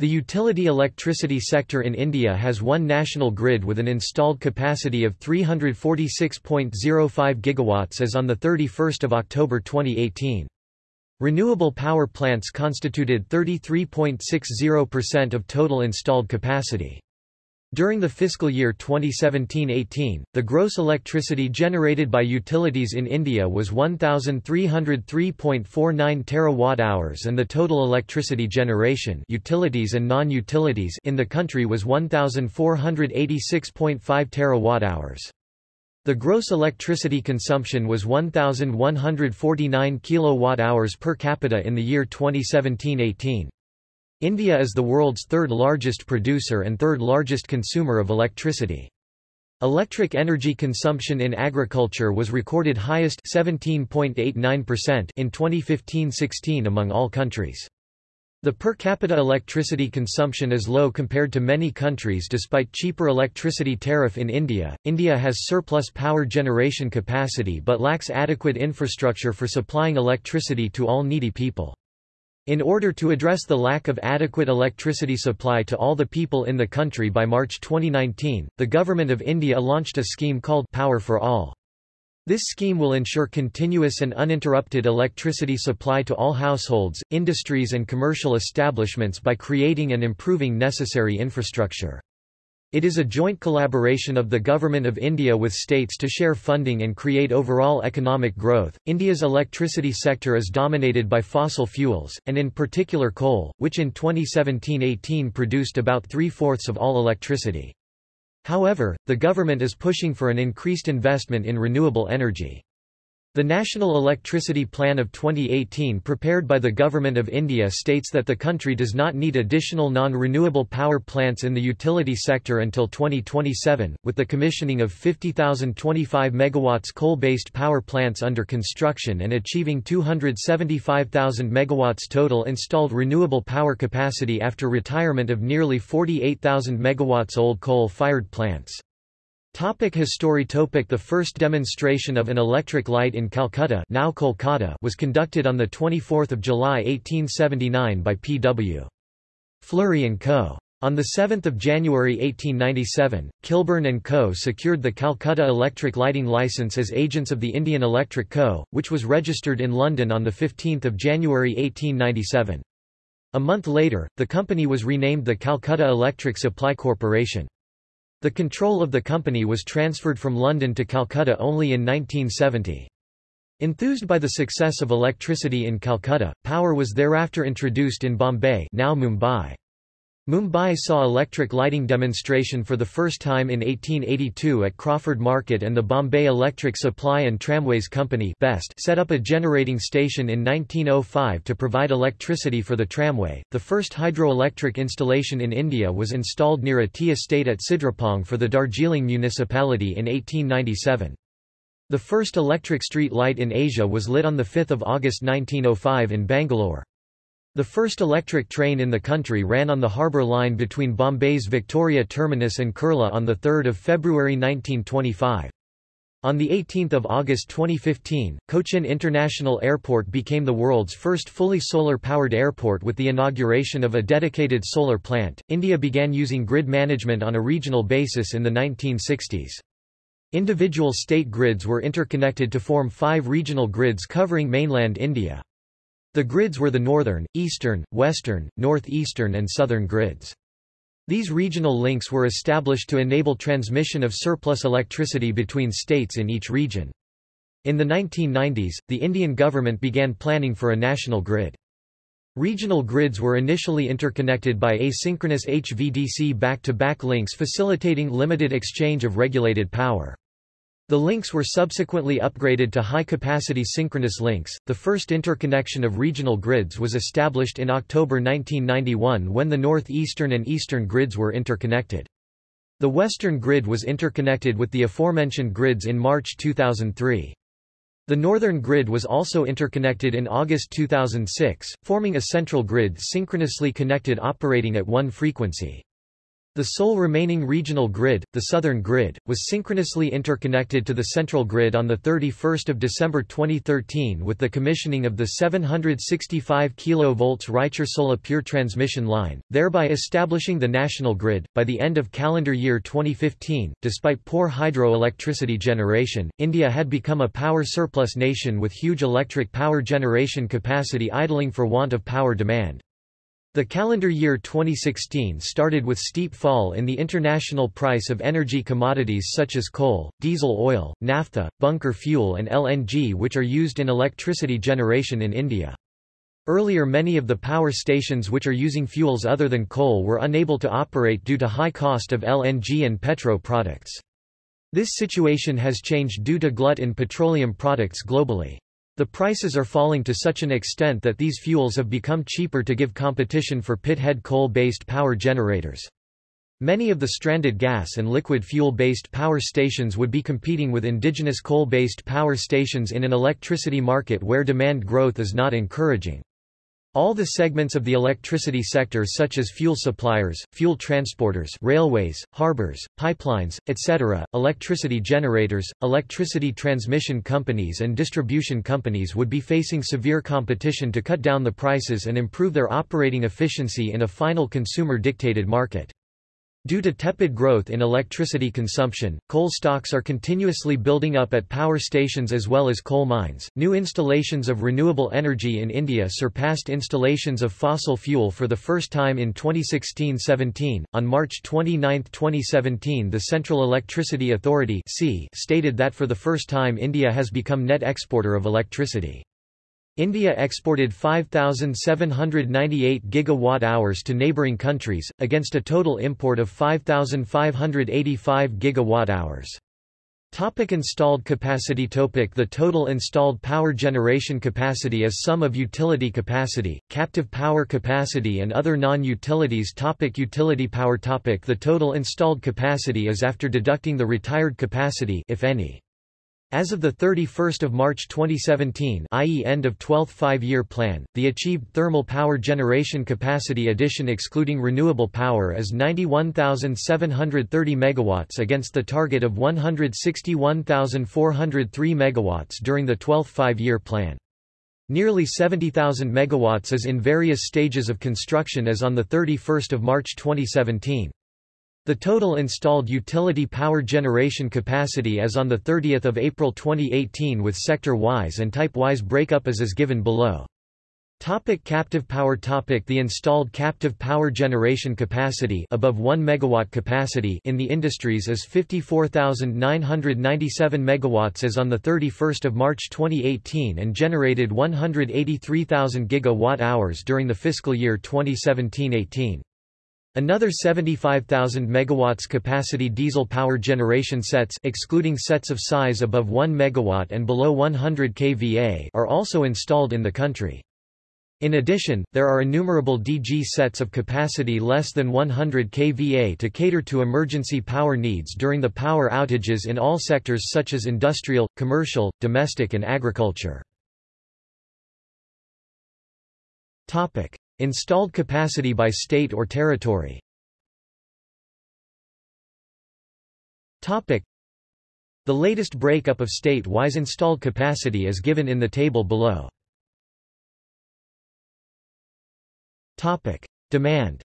The utility electricity sector in India has one national grid with an installed capacity of 346.05 gigawatts as on 31 October 2018. Renewable power plants constituted 33.60% of total installed capacity. During the fiscal year 2017-18, the gross electricity generated by utilities in India was 1303.49 terawatt-hours and the total electricity generation utilities and non-utilities in the country was 1486.5 terawatt-hours. The gross electricity consumption was 1149 kilowatt-hours per capita in the year 2017-18. India is the world's third largest producer and third largest consumer of electricity. Electric energy consumption in agriculture was recorded highest 17.89% in 2015-16 among all countries. The per capita electricity consumption is low compared to many countries despite cheaper electricity tariff in India. India has surplus power generation capacity but lacks adequate infrastructure for supplying electricity to all needy people. In order to address the lack of adequate electricity supply to all the people in the country by March 2019, the Government of India launched a scheme called Power for All. This scheme will ensure continuous and uninterrupted electricity supply to all households, industries and commercial establishments by creating and improving necessary infrastructure. It is a joint collaboration of the Government of India with states to share funding and create overall economic growth. India's electricity sector is dominated by fossil fuels, and in particular coal, which in 2017 18 produced about three fourths of all electricity. However, the government is pushing for an increased investment in renewable energy. The National Electricity Plan of 2018 prepared by the Government of India states that the country does not need additional non-renewable power plants in the utility sector until 2027, with the commissioning of 50,025 megawatts coal-based power plants under construction and achieving 275,000 megawatts total installed renewable power capacity after retirement of nearly 48,000 megawatts old coal-fired plants. Topic history topic The first demonstration of an electric light in Calcutta now Kolkata was conducted on 24 July 1879 by P.W. Fleury & Co. On 7 January 1897, Kilburn & Co. secured the Calcutta Electric Lighting Licence as agents of the Indian Electric Co., which was registered in London on 15 January 1897. A month later, the company was renamed the Calcutta Electric Supply Corporation. The control of the company was transferred from London to Calcutta only in 1970. Enthused by the success of electricity in Calcutta, power was thereafter introduced in Bombay now Mumbai. Mumbai saw electric lighting demonstration for the first time in 1882 at Crawford Market and the Bombay Electric Supply and Tramways Company BEST set up a generating station in 1905 to provide electricity for the tramway. The first hydroelectric installation in India was installed near a tea estate at Sidrapong for the Darjeeling municipality in 1897. The first electric street light in Asia was lit on 5 August 1905 in Bangalore. The first electric train in the country ran on the harbour line between Bombay's Victoria Terminus and Kurla on 3 February 1925. On 18 August 2015, Cochin International Airport became the world's first fully solar-powered airport with the inauguration of a dedicated solar plant. India began using grid management on a regional basis in the 1960s. Individual state grids were interconnected to form five regional grids covering mainland India. The grids were the northern, eastern, western, northeastern and southern grids. These regional links were established to enable transmission of surplus electricity between states in each region. In the 1990s, the Indian government began planning for a national grid. Regional grids were initially interconnected by asynchronous HVDC back-to-back -back links facilitating limited exchange of regulated power. The links were subsequently upgraded to high-capacity synchronous links. The first interconnection of regional grids was established in October 1991 when the northeastern and eastern grids were interconnected. The western grid was interconnected with the aforementioned grids in March 2003. The northern grid was also interconnected in August 2006, forming a central grid synchronously connected operating at one frequency. The sole remaining regional grid, the Southern Grid, was synchronously interconnected to the central grid on 31 December 2013 with the commissioning of the 765 kV Raichur-Solapur transmission line, thereby establishing the national grid. By the end of calendar year 2015, despite poor hydroelectricity generation, India had become a power surplus nation with huge electric power generation capacity idling for want of power demand. The calendar year 2016 started with steep fall in the international price of energy commodities such as coal, diesel oil, naphtha, bunker fuel and LNG which are used in electricity generation in India. Earlier many of the power stations which are using fuels other than coal were unable to operate due to high cost of LNG and petro products. This situation has changed due to glut in petroleum products globally. The prices are falling to such an extent that these fuels have become cheaper to give competition for pithead coal-based power generators. Many of the stranded gas and liquid fuel-based power stations would be competing with indigenous coal-based power stations in an electricity market where demand growth is not encouraging. All the segments of the electricity sector such as fuel suppliers, fuel transporters railways, harbors, pipelines, etc., electricity generators, electricity transmission companies and distribution companies would be facing severe competition to cut down the prices and improve their operating efficiency in a final consumer-dictated market. Due to tepid growth in electricity consumption, coal stocks are continuously building up at power stations as well as coal mines. New installations of renewable energy in India surpassed installations of fossil fuel for the first time in 2016-17. On March 29, 2017, the Central Electricity Authority stated that for the first time India has become net exporter of electricity. India exported 5,798 gigawatt-hours to neighbouring countries, against a total import of 5,585 gigawatt-hours. Topic installed capacity Topic The total installed power generation capacity is sum of utility capacity, captive power capacity and other non-utilities Topic Utility power Topic The total installed capacity is after deducting the retired capacity if any. As of 31 March 2017 i.e. end of 12th five-year plan, the achieved thermal power generation capacity addition excluding renewable power is 91,730 MW against the target of 161,403 MW during the 12th five-year plan. Nearly 70,000 MW is in various stages of construction as on 31 March 2017. The total installed utility power generation capacity as on 30 April 2018 with sector-wise and type-wise breakup as is as given below. Topic captive power topic The installed captive power generation capacity above 1 megawatt capacity in the industries is 54,997 megawatts as on 31 March 2018 and generated 183,000 gigawatt-hours during the fiscal year 2017-18. Another 75,000 megawatts capacity diesel power generation sets excluding sets of size above 1 megawatt and below 100 kVA are also installed in the country. In addition, there are innumerable DG sets of capacity less than 100 kVA to cater to emergency power needs during the power outages in all sectors such as industrial, commercial, domestic and agriculture. Topic: Installed capacity by state or territory. The latest breakup of state-wise installed capacity is given in the table below. Demand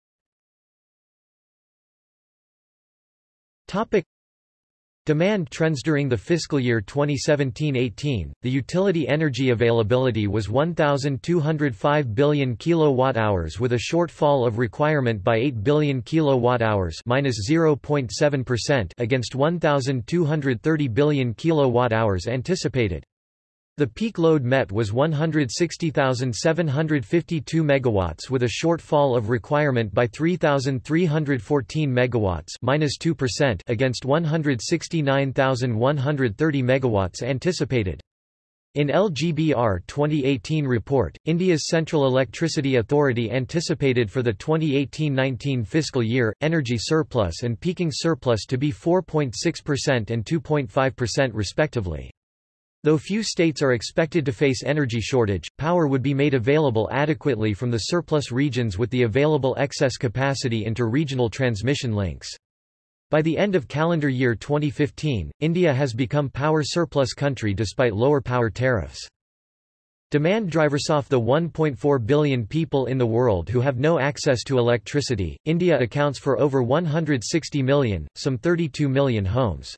Demand trends during the fiscal year 2017-18, the utility energy availability was 1,205 billion kilowatt-hours with a shortfall of requirement by 8 billion kilowatt-hours (-0.7%) against 1,230 billion kilowatt-hours anticipated. The peak load met was 160,752 megawatts with a shortfall of requirement by 3,314 megawatts minus (-2%) against 169,130 megawatts anticipated. In LGBR 2018 report, India's Central Electricity Authority anticipated for the 2018-19 fiscal year, energy surplus and peaking surplus to be 4.6% and 2.5% respectively. Though few states are expected to face energy shortage, power would be made available adequately from the surplus regions with the available excess capacity into regional transmission links. By the end of calendar year 2015, India has become power surplus country despite lower power tariffs. Demand drivers off the 1.4 billion people in the world who have no access to electricity. India accounts for over 160 million, some 32 million homes.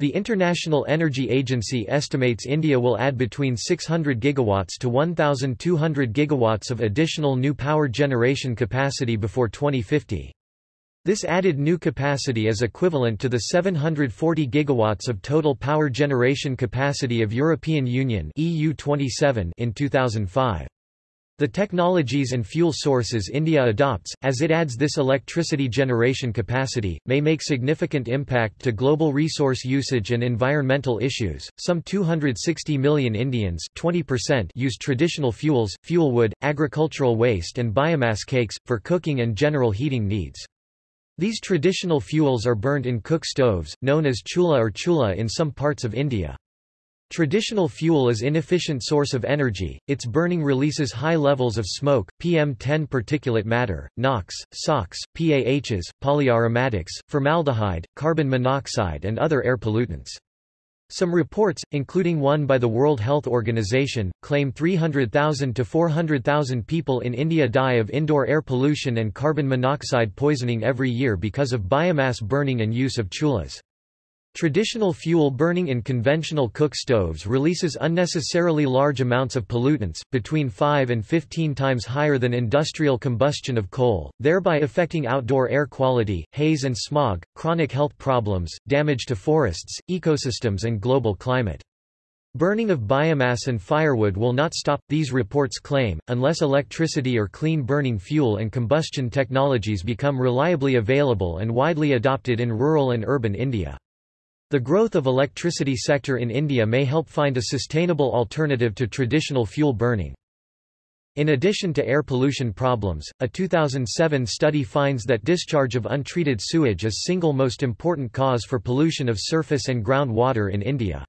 The International Energy Agency estimates India will add between 600 gigawatts to 1,200 gigawatts of additional new power generation capacity before 2050. This added new capacity is equivalent to the 740 gigawatts of total power generation capacity of European Union EU 27 in 2005. The technologies and fuel sources India adopts, as it adds this electricity generation capacity, may make significant impact to global resource usage and environmental issues. Some 260 million Indians 20% use traditional fuels, fuel wood, agricultural waste and biomass cakes, for cooking and general heating needs. These traditional fuels are burnt in cook stoves, known as chula or chula in some parts of India. Traditional fuel is inefficient source of energy, its burning releases high levels of smoke, PM10 particulate matter, NOx, SOx, PAHs, polyaromatics, formaldehyde, carbon monoxide and other air pollutants. Some reports, including one by the World Health Organization, claim 300,000 to 400,000 people in India die of indoor air pollution and carbon monoxide poisoning every year because of biomass burning and use of chulas. Traditional fuel burning in conventional cook stoves releases unnecessarily large amounts of pollutants, between 5 and 15 times higher than industrial combustion of coal, thereby affecting outdoor air quality, haze and smog, chronic health problems, damage to forests, ecosystems and global climate. Burning of biomass and firewood will not stop, these reports claim, unless electricity or clean burning fuel and combustion technologies become reliably available and widely adopted in rural and urban India. The growth of electricity sector in India may help find a sustainable alternative to traditional fuel burning. In addition to air pollution problems, a 2007 study finds that discharge of untreated sewage is single most important cause for pollution of surface and groundwater in India.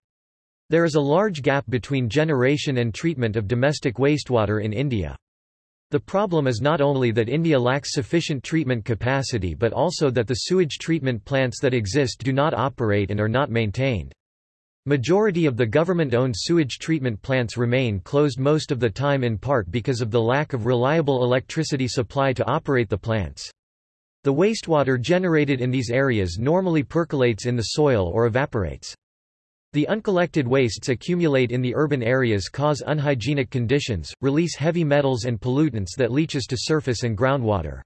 There is a large gap between generation and treatment of domestic wastewater in India. The problem is not only that India lacks sufficient treatment capacity but also that the sewage treatment plants that exist do not operate and are not maintained. Majority of the government-owned sewage treatment plants remain closed most of the time in part because of the lack of reliable electricity supply to operate the plants. The wastewater generated in these areas normally percolates in the soil or evaporates. The uncollected wastes accumulate in the urban areas cause unhygienic conditions, release heavy metals and pollutants that leaches to surface and groundwater.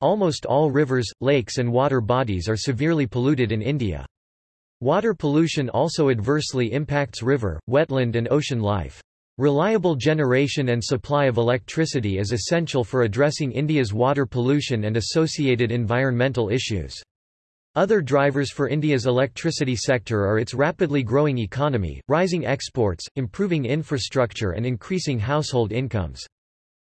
Almost all rivers, lakes and water bodies are severely polluted in India. Water pollution also adversely impacts river, wetland and ocean life. Reliable generation and supply of electricity is essential for addressing India's water pollution and associated environmental issues. Other drivers for India's electricity sector are its rapidly growing economy, rising exports, improving infrastructure and increasing household incomes.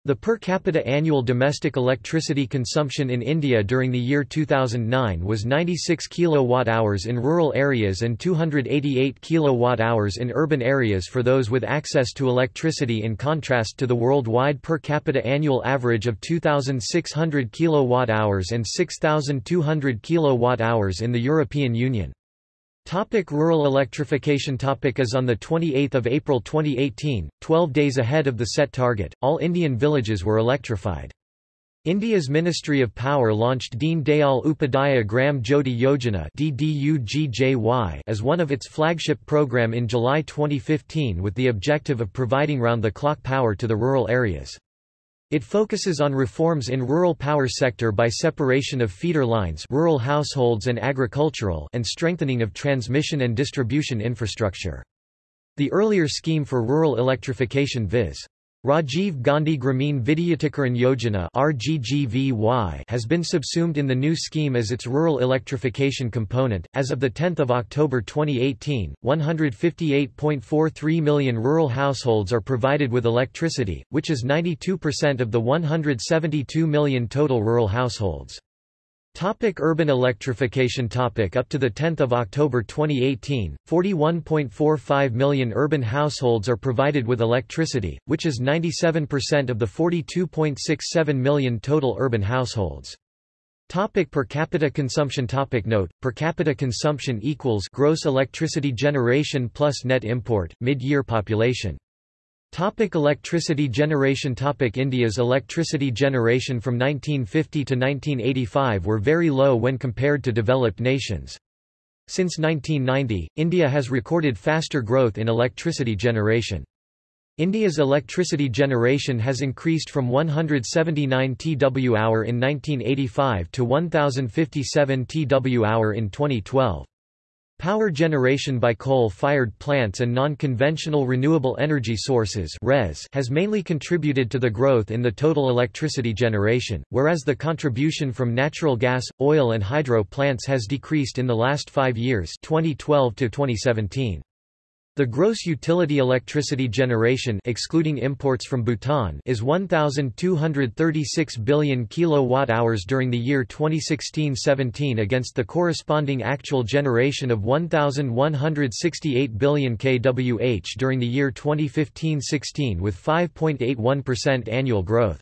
The per capita annual domestic electricity consumption in India during the year 2009 was 96 kWh in rural areas and 288 kWh in urban areas for those with access to electricity in contrast to the worldwide per capita annual average of 2,600 kWh and 6,200 kWh in the European Union. Topic rural electrification topic As on 28 April 2018, 12 days ahead of the set target, all Indian villages were electrified. India's Ministry of Power launched Deen Dayal Upadhyaya Gram Jyoti Yojana as one of its flagship program in July 2015 with the objective of providing round-the-clock power to the rural areas. It focuses on reforms in rural power sector by separation of feeder lines rural households and agricultural and strengthening of transmission and distribution infrastructure. The earlier scheme for rural electrification viz. Rajiv Gandhi Grameen Vidyutikaran Yojana RGGVY has been subsumed in the new scheme as its rural electrification component. As of 10 October 2018, 158.43 million rural households are provided with electricity, which is 92% of the 172 million total rural households. Topic urban electrification topic Up to 10 October 2018, 41.45 million urban households are provided with electricity, which is 97% of the 42.67 million total urban households. Topic per capita consumption Topic Note, per capita consumption equals gross electricity generation plus net import, mid-year population. Topic electricity generation Topic India's electricity generation from 1950 to 1985 were very low when compared to developed nations. Since 1990, India has recorded faster growth in electricity generation. India's electricity generation has increased from 179 TWh in 1985 to 1057 TWh in 2012. Power generation by coal-fired plants and non-conventional renewable energy sources (RES) has mainly contributed to the growth in the total electricity generation, whereas the contribution from natural gas, oil and hydro plants has decreased in the last five years 2012 to 2017. The gross utility electricity generation excluding imports from Bhutan is 1236 billion kilowatt-hours during the year 2016-17 against the corresponding actual generation of 1168 billion kWh during the year 2015-16 with 5.81% annual growth.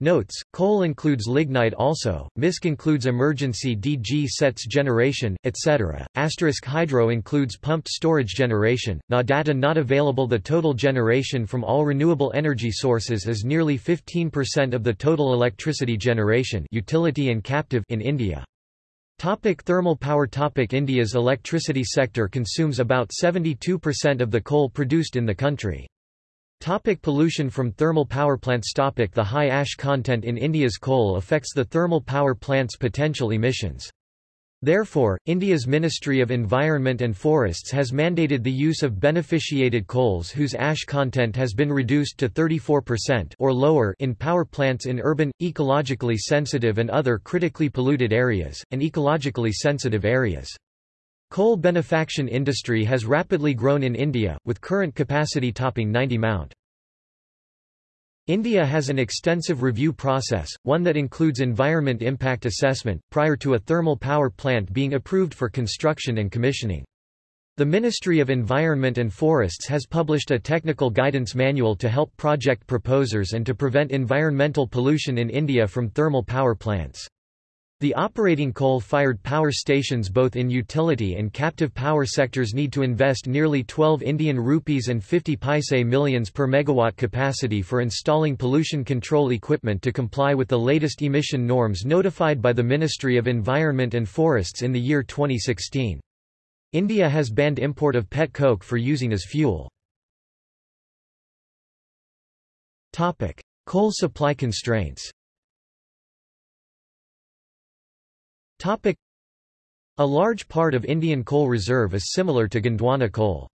Notes, coal includes lignite also, MISC includes emergency DG sets generation, etc. Asterisk hydro includes pumped storage generation, NA data not available The total generation from all renewable energy sources is nearly 15% of the total electricity generation utility and captive in India. Topic thermal power Topic India's electricity sector consumes about 72% of the coal produced in the country. Topic pollution from thermal power plants Topic The high ash content in India's coal affects the thermal power plants' potential emissions. Therefore, India's Ministry of Environment and Forests has mandated the use of beneficiated coals whose ash content has been reduced to 34% or lower in power plants in urban, ecologically sensitive and other critically polluted areas, and ecologically sensitive areas. Coal beneficiation industry has rapidly grown in India, with current capacity topping 90 Mount. India has an extensive review process, one that includes environment impact assessment, prior to a thermal power plant being approved for construction and commissioning. The Ministry of Environment and Forests has published a technical guidance manual to help project proposers and to prevent environmental pollution in India from thermal power plants. The operating coal-fired power stations both in utility and captive power sectors need to invest nearly 12 Indian rupees and 50 paise millions per megawatt capacity for installing pollution control equipment to comply with the latest emission norms notified by the Ministry of Environment and Forests in the year 2016. India has banned import of pet coke for using as fuel. Coal supply constraints Topic. A large part of Indian coal reserve is similar to Gondwana coal.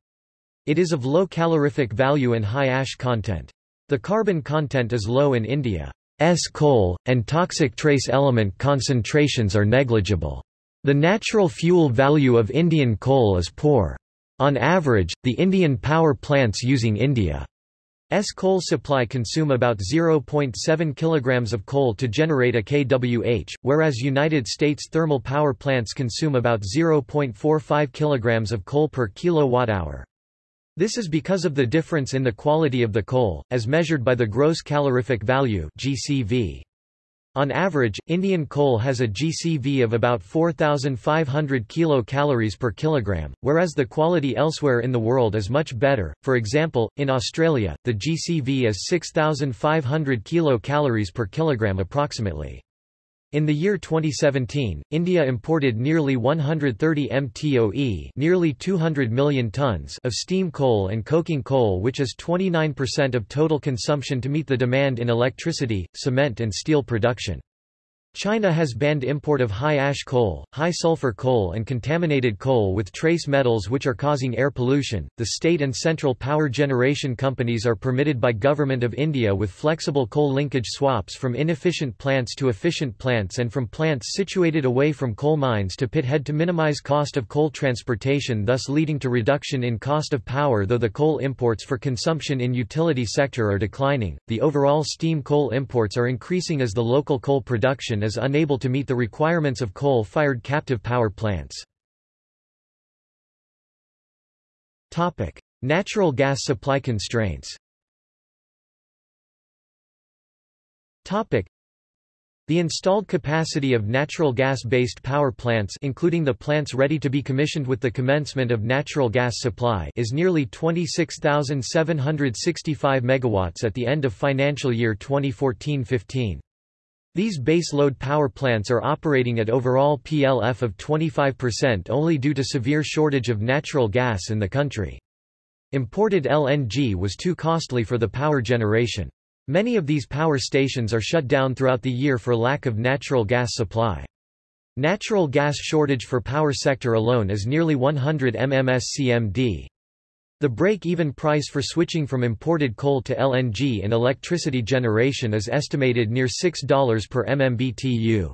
It is of low calorific value and high ash content. The carbon content is low in India's coal, and toxic trace element concentrations are negligible. The natural fuel value of Indian coal is poor. On average, the Indian power plants using India S coal supply consume about 0.7 kg of coal to generate a kWh, whereas United States thermal power plants consume about 0.45 kg of coal per kilowatt-hour. This is because of the difference in the quality of the coal, as measured by the gross calorific value GCV. On average, Indian coal has a GCV of about 4,500 kilocalories per kilogram, whereas the quality elsewhere in the world is much better. For example, in Australia, the GCV is 6,500 kilocalories per kilogram approximately. In the year 2017, India imported nearly 130 mtoe nearly 200 million tons of steam coal and coking coal which is 29% of total consumption to meet the demand in electricity, cement and steel production. China has banned import of high-ash coal, high-sulfur coal and contaminated coal with trace metals which are causing air pollution. The state and central power generation companies are permitted by Government of India with flexible coal linkage swaps from inefficient plants to efficient plants and from plants situated away from coal mines to pithead to minimize cost of coal transportation thus leading to reduction in cost of power though the coal imports for consumption in utility sector are declining. The overall steam coal imports are increasing as the local coal production is unable to meet the requirements of coal-fired captive power plants. Natural gas supply constraints the installed capacity of natural gas-based power plants including the plants ready to be commissioned with the commencement of natural gas supply is nearly 26,765 megawatts at the end of financial year 2014-15. These base load power plants are operating at overall PLF of 25% only due to severe shortage of natural gas in the country. Imported LNG was too costly for the power generation. Many of these power stations are shut down throughout the year for lack of natural gas supply. Natural gas shortage for power sector alone is nearly 100 mmscmd. The break-even price for switching from imported coal to LNG in electricity generation is estimated near $6 per MMBTU.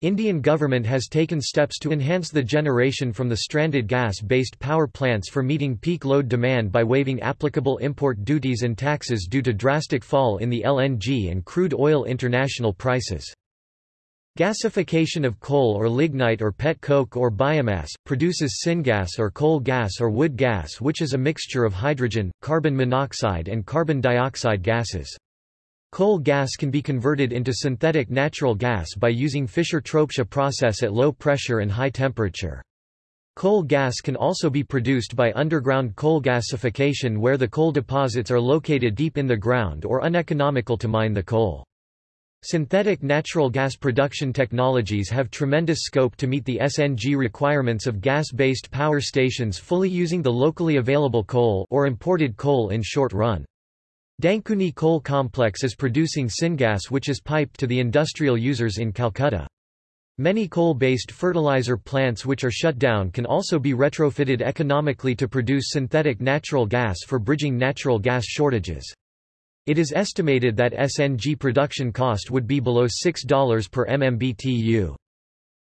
Indian government has taken steps to enhance the generation from the stranded gas-based power plants for meeting peak load demand by waiving applicable import duties and taxes due to drastic fall in the LNG and crude oil international prices. Gasification of coal or lignite or pet coke or biomass, produces syngas or coal gas or wood gas which is a mixture of hydrogen, carbon monoxide and carbon dioxide gases. Coal gas can be converted into synthetic natural gas by using Fischer-Tropsch process at low pressure and high temperature. Coal gas can also be produced by underground coal gasification where the coal deposits are located deep in the ground or uneconomical to mine the coal. Synthetic natural gas production technologies have tremendous scope to meet the SNG requirements of gas-based power stations fully using the locally available coal or imported coal in short run. Dankuni Coal Complex is producing syngas which is piped to the industrial users in Calcutta. Many coal-based fertilizer plants which are shut down can also be retrofitted economically to produce synthetic natural gas for bridging natural gas shortages. It is estimated that SNG production cost would be below $6 per MMBTU.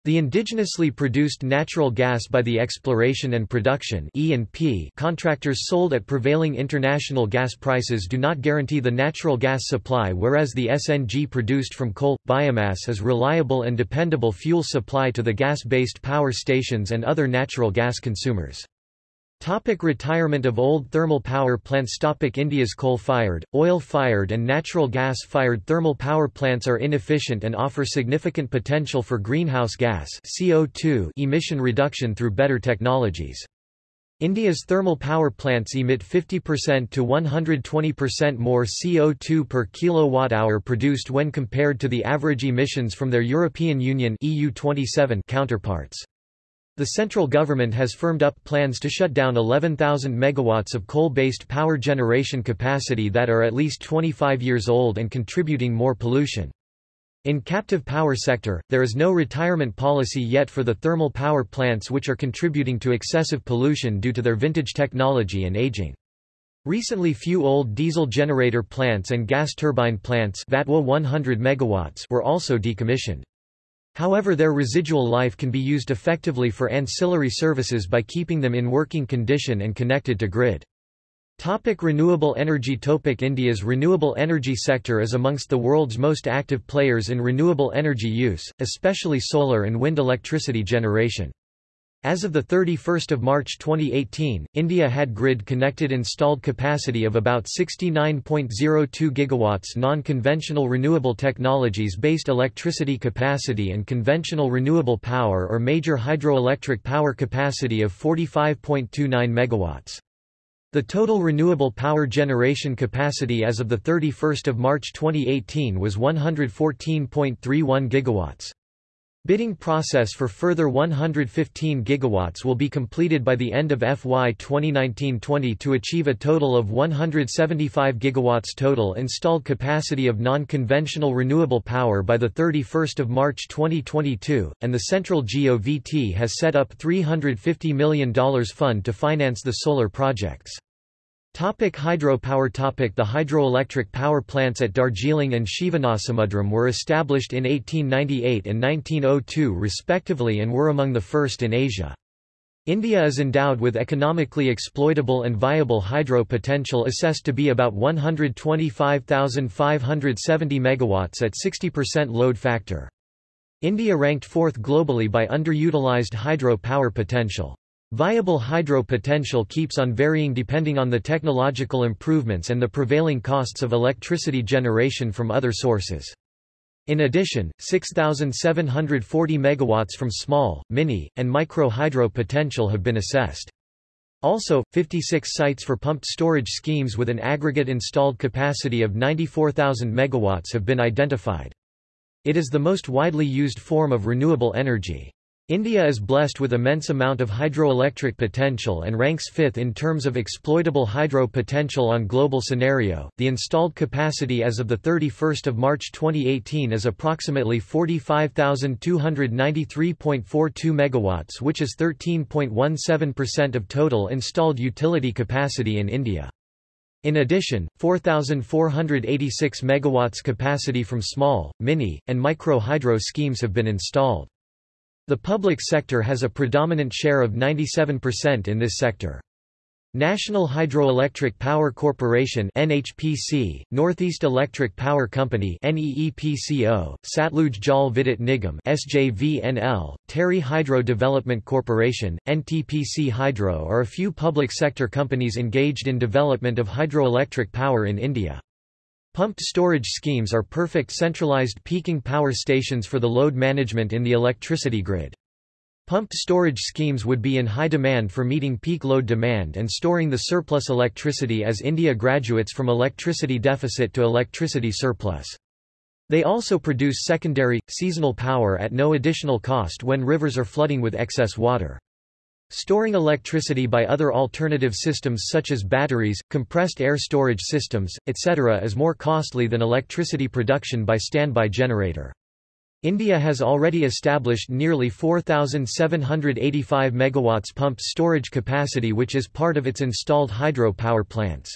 The indigenously produced natural gas by the exploration and production E&P contractors sold at prevailing international gas prices do not guarantee the natural gas supply whereas the SNG produced from coal, biomass is reliable and dependable fuel supply to the gas-based power stations and other natural gas consumers. Topic retirement of old thermal power plants Topic India's coal-fired, oil-fired and natural gas-fired thermal power plants are inefficient and offer significant potential for greenhouse gas CO2 emission reduction through better technologies. India's thermal power plants emit 50% to 120% more CO2 per kilowatt-hour produced when compared to the average emissions from their European Union EU27 counterparts. The central government has firmed up plans to shut down 11,000 megawatts of coal-based power generation capacity that are at least 25 years old and contributing more pollution. In captive power sector, there is no retirement policy yet for the thermal power plants which are contributing to excessive pollution due to their vintage technology and aging. Recently few old diesel generator plants and gas turbine plants 100 megawatts were also decommissioned. However their residual life can be used effectively for ancillary services by keeping them in working condition and connected to grid. Topic renewable energy Topic India's renewable energy sector is amongst the world's most active players in renewable energy use, especially solar and wind electricity generation. As of 31 March 2018, India had grid-connected installed capacity of about 69.02 gigawatts non-conventional renewable technologies-based electricity capacity and conventional renewable power or major hydroelectric power capacity of 45.29 megawatts. The total renewable power generation capacity as of 31 March 2018 was 114.31 gigawatts. Bidding process for further 115 gigawatts will be completed by the end of FY 2019-20 to achieve a total of 175 gigawatts total installed capacity of non-conventional renewable power by the 31st of March 2022, and the Central GOVT has set up $350 million fund to finance the solar projects. Topic hydropower topic The hydroelectric power plants at Darjeeling and Shivanasamudram were established in 1898 and 1902 respectively and were among the first in Asia. India is endowed with economically exploitable and viable hydro potential assessed to be about 125,570 megawatts at 60% load factor. India ranked fourth globally by underutilized hydro power potential. Viable hydro potential keeps on varying depending on the technological improvements and the prevailing costs of electricity generation from other sources. In addition, 6,740 megawatts from small, mini, and micro hydro potential have been assessed. Also, 56 sites for pumped storage schemes with an aggregate installed capacity of 94,000 megawatts have been identified. It is the most widely used form of renewable energy. India is blessed with immense amount of hydroelectric potential and ranks fifth in terms of exploitable hydro potential on global scenario. The installed capacity as of the 31st of March 2018 is approximately 45,293.42 megawatts, which is 13.17% of total installed utility capacity in India. In addition, 4,486 megawatts capacity from small, mini, and micro hydro schemes have been installed. The public sector has a predominant share of 97% in this sector. National Hydroelectric Power Corporation NHPC, Northeast Electric Power Company NEEPCO, Satluj Jal Vidyut Nigam SJVNL, Tehri Hydro Development Corporation, NTPC Hydro are a few public sector companies engaged in development of hydroelectric power in India. Pumped storage schemes are perfect centralized peaking power stations for the load management in the electricity grid. Pumped storage schemes would be in high demand for meeting peak load demand and storing the surplus electricity as India graduates from electricity deficit to electricity surplus. They also produce secondary, seasonal power at no additional cost when rivers are flooding with excess water. Storing electricity by other alternative systems such as batteries, compressed air storage systems, etc. is more costly than electricity production by standby generator. India has already established nearly 4,785 megawatts pumped storage capacity which is part of its installed hydro power plants.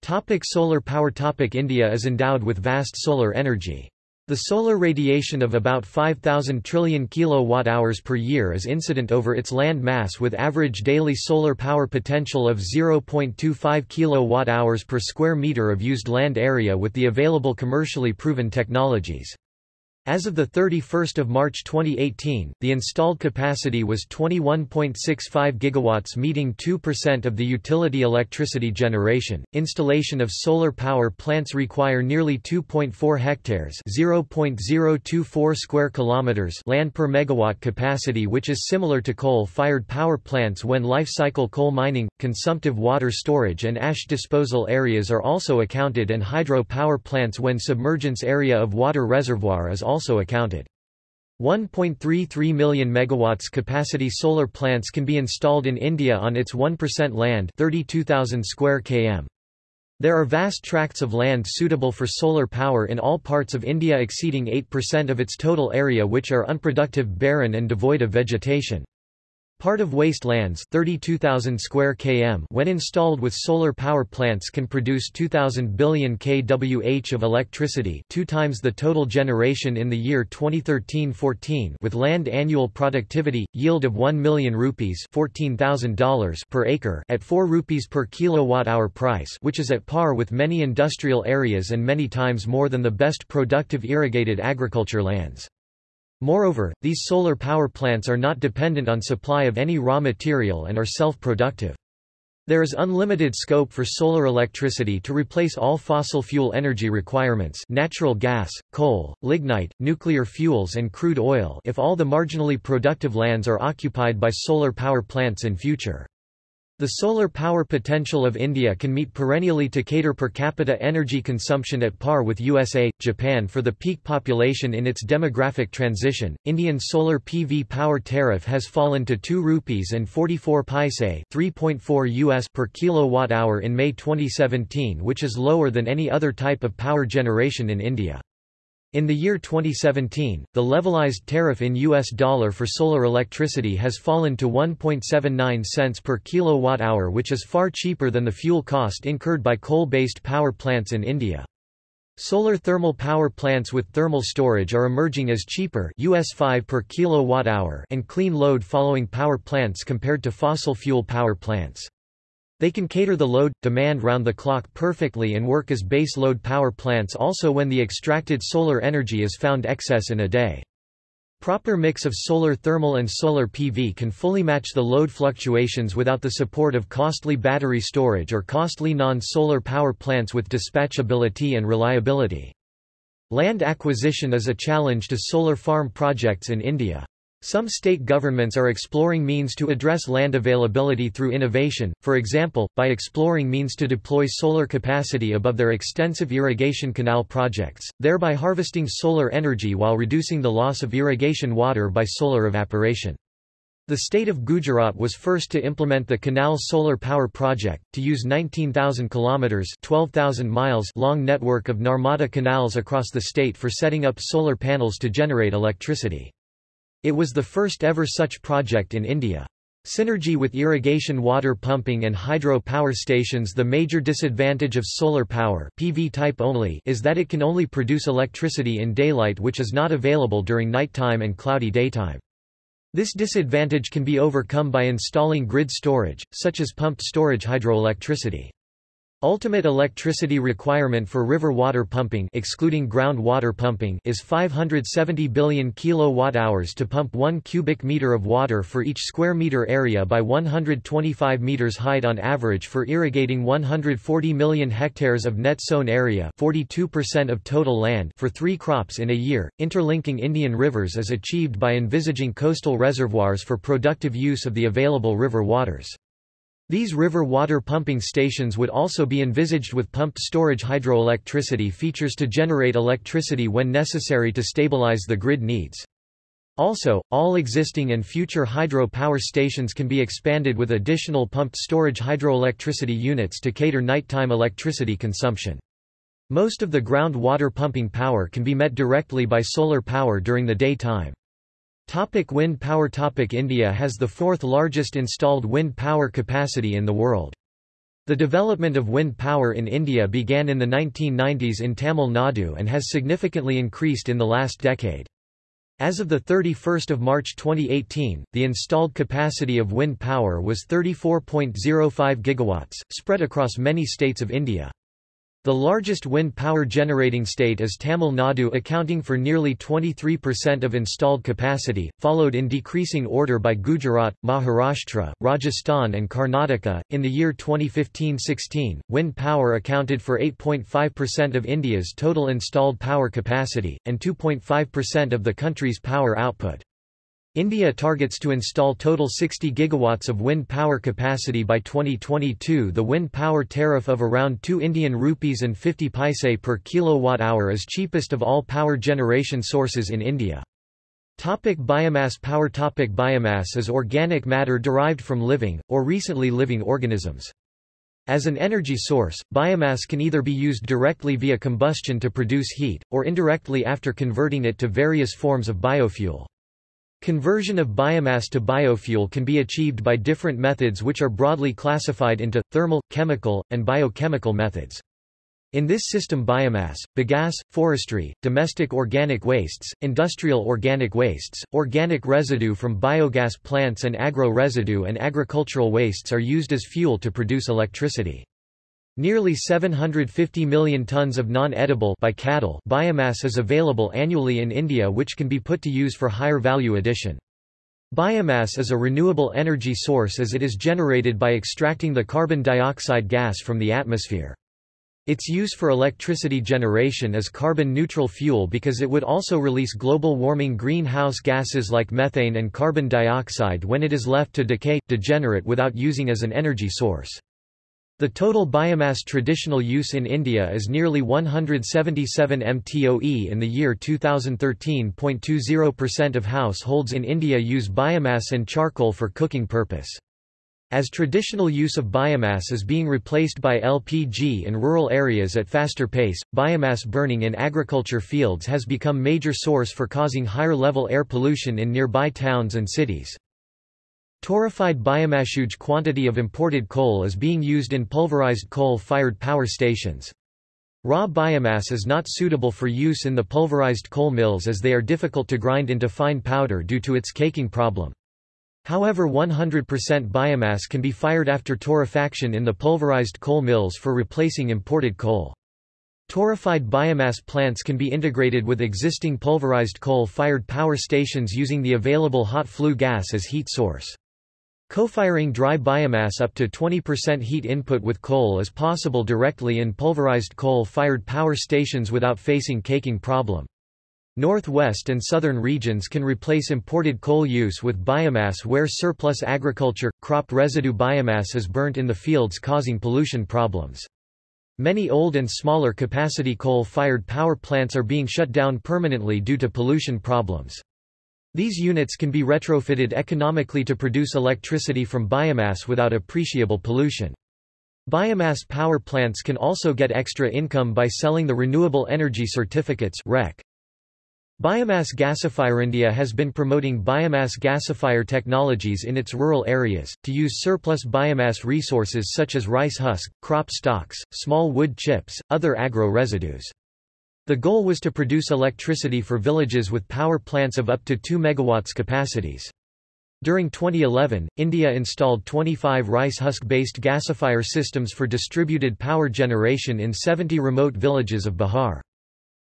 Topic solar power Topic India is endowed with vast solar energy. The solar radiation of about 5,000 trillion kilowatt-hours per year is incident over its land mass with average daily solar power potential of 0.25 kilowatt-hours per square meter of used land area with the available commercially proven technologies. As of 31 March 2018, the installed capacity was 21.65 gigawatts meeting 2% of the utility electricity generation. Installation of solar power plants require nearly 2.4 hectares (0.024 square kilometers) land per megawatt capacity which is similar to coal-fired power plants when life cycle coal mining, consumptive water storage and ash disposal areas are also accounted and hydro power plants when submergence area of water reservoir is also also accounted. 1.33 million megawatts capacity solar plants can be installed in India on its 1% land 32,000 square km. There are vast tracts of land suitable for solar power in all parts of India exceeding 8% of its total area which are unproductive barren and devoid of vegetation. Part of wastelands 32,000 square km when installed with solar power plants can produce 2,000 billion kWh of electricity two times the total generation in the year 2013-14 with land annual productivity, yield of 1 million rupees $14,000 per acre at 4 rupees per kilowatt-hour price which is at par with many industrial areas and many times more than the best productive irrigated agriculture lands. Moreover, these solar power plants are not dependent on supply of any raw material and are self-productive. There is unlimited scope for solar electricity to replace all fossil fuel energy requirements natural gas, coal, lignite, nuclear fuels and crude oil if all the marginally productive lands are occupied by solar power plants in future. The solar power potential of India can meet perennially to cater per capita energy consumption at par with USA, Japan for the peak population in its demographic transition. Indian solar PV power tariff has fallen to 2 rupees and 44 paise, 3.4 US per kilowatt hour in May 2017, which is lower than any other type of power generation in India. In the year 2017, the levelized tariff in US dollar for solar electricity has fallen to 1.79 cents per kilowatt-hour which is far cheaper than the fuel cost incurred by coal-based power plants in India. Solar thermal power plants with thermal storage are emerging as cheaper US 5 per kilowatt-hour and clean load following power plants compared to fossil fuel power plants. They can cater the load, demand round the clock perfectly and work as base load power plants also when the extracted solar energy is found excess in a day. Proper mix of solar thermal and solar PV can fully match the load fluctuations without the support of costly battery storage or costly non-solar power plants with dispatchability and reliability. Land acquisition is a challenge to solar farm projects in India. Some state governments are exploring means to address land availability through innovation, for example, by exploring means to deploy solar capacity above their extensive irrigation canal projects, thereby harvesting solar energy while reducing the loss of irrigation water by solar evaporation. The state of Gujarat was first to implement the Canal Solar Power Project, to use 19,000 kilometers (12,000 miles) long network of Narmada canals across the state for setting up solar panels to generate electricity. It was the first ever such project in India. Synergy with irrigation water pumping and hydro power stations The major disadvantage of solar power PV type only is that it can only produce electricity in daylight which is not available during nighttime and cloudy daytime. This disadvantage can be overcome by installing grid storage, such as pumped storage hydroelectricity. Ultimate electricity requirement for river water pumping excluding ground water pumping is 570 billion kilowatt-hours to pump 1 cubic meter of water for each square meter area by 125 meters height on average for irrigating 140 million hectares of net sown area 42% of total land for 3 crops in a year. Interlinking Indian rivers is achieved by envisaging coastal reservoirs for productive use of the available river waters. These river water pumping stations would also be envisaged with pumped storage hydroelectricity features to generate electricity when necessary to stabilize the grid needs. Also, all existing and future hydro power stations can be expanded with additional pumped storage hydroelectricity units to cater nighttime electricity consumption. Most of the ground water pumping power can be met directly by solar power during the daytime. Topic wind power Topic India has the fourth largest installed wind power capacity in the world. The development of wind power in India began in the 1990s in Tamil Nadu and has significantly increased in the last decade. As of 31 March 2018, the installed capacity of wind power was 34.05 gigawatts, spread across many states of India. The largest wind power generating state is Tamil Nadu accounting for nearly 23% of installed capacity, followed in decreasing order by Gujarat, Maharashtra, Rajasthan and Karnataka. In the year 2015-16, wind power accounted for 8.5% of India's total installed power capacity, and 2.5% of the country's power output. India targets to install total 60 gigawatts of wind power capacity by 2022. The wind power tariff of around 2 Indian rupees and 50 paise per kilowatt hour is cheapest of all power generation sources in India. Topic biomass power Topic Biomass is organic matter derived from living, or recently living organisms. As an energy source, biomass can either be used directly via combustion to produce heat, or indirectly after converting it to various forms of biofuel. Conversion of biomass to biofuel can be achieved by different methods which are broadly classified into, thermal, chemical, and biochemical methods. In this system biomass, bagasse, forestry, domestic organic wastes, industrial organic wastes, organic residue from biogas plants and agro-residue and agricultural wastes are used as fuel to produce electricity. Nearly 750 million tons of non-edible biomass is available annually in India which can be put to use for higher value addition. Biomass is a renewable energy source as it is generated by extracting the carbon dioxide gas from the atmosphere. Its use for electricity generation is carbon-neutral fuel because it would also release global warming greenhouse gases like methane and carbon dioxide when it is left to decay, degenerate without using as an energy source. The total biomass traditional use in India is nearly 177 mtoe in the year 2013. 0.20% of households in India use biomass and charcoal for cooking purpose. As traditional use of biomass is being replaced by LPG in rural areas at faster pace, biomass burning in agriculture fields has become major source for causing higher level air pollution in nearby towns and cities. Torrefied biomass Huge quantity of imported coal is being used in pulverized coal-fired power stations. Raw biomass is not suitable for use in the pulverized coal mills as they are difficult to grind into fine powder due to its caking problem. However 100% biomass can be fired after torrefaction in the pulverized coal mills for replacing imported coal. Torrefied biomass plants can be integrated with existing pulverized coal-fired power stations using the available hot flue gas as heat source. Co-firing dry biomass up to 20% heat input with coal is possible directly in pulverized coal-fired power stations without facing caking problem. Northwest and southern regions can replace imported coal use with biomass where surplus agriculture, crop residue biomass is burnt in the fields causing pollution problems. Many old and smaller capacity coal-fired power plants are being shut down permanently due to pollution problems. These units can be retrofitted economically to produce electricity from biomass without appreciable pollution. Biomass power plants can also get extra income by selling the Renewable Energy Certificates REC. Biomass Gasifier India has been promoting biomass gasifier technologies in its rural areas, to use surplus biomass resources such as rice husk, crop stalks, small wood chips, other agro residues. The goal was to produce electricity for villages with power plants of up to 2 megawatts capacities. During 2011, India installed 25 rice husk-based gasifier systems for distributed power generation in 70 remote villages of Bihar.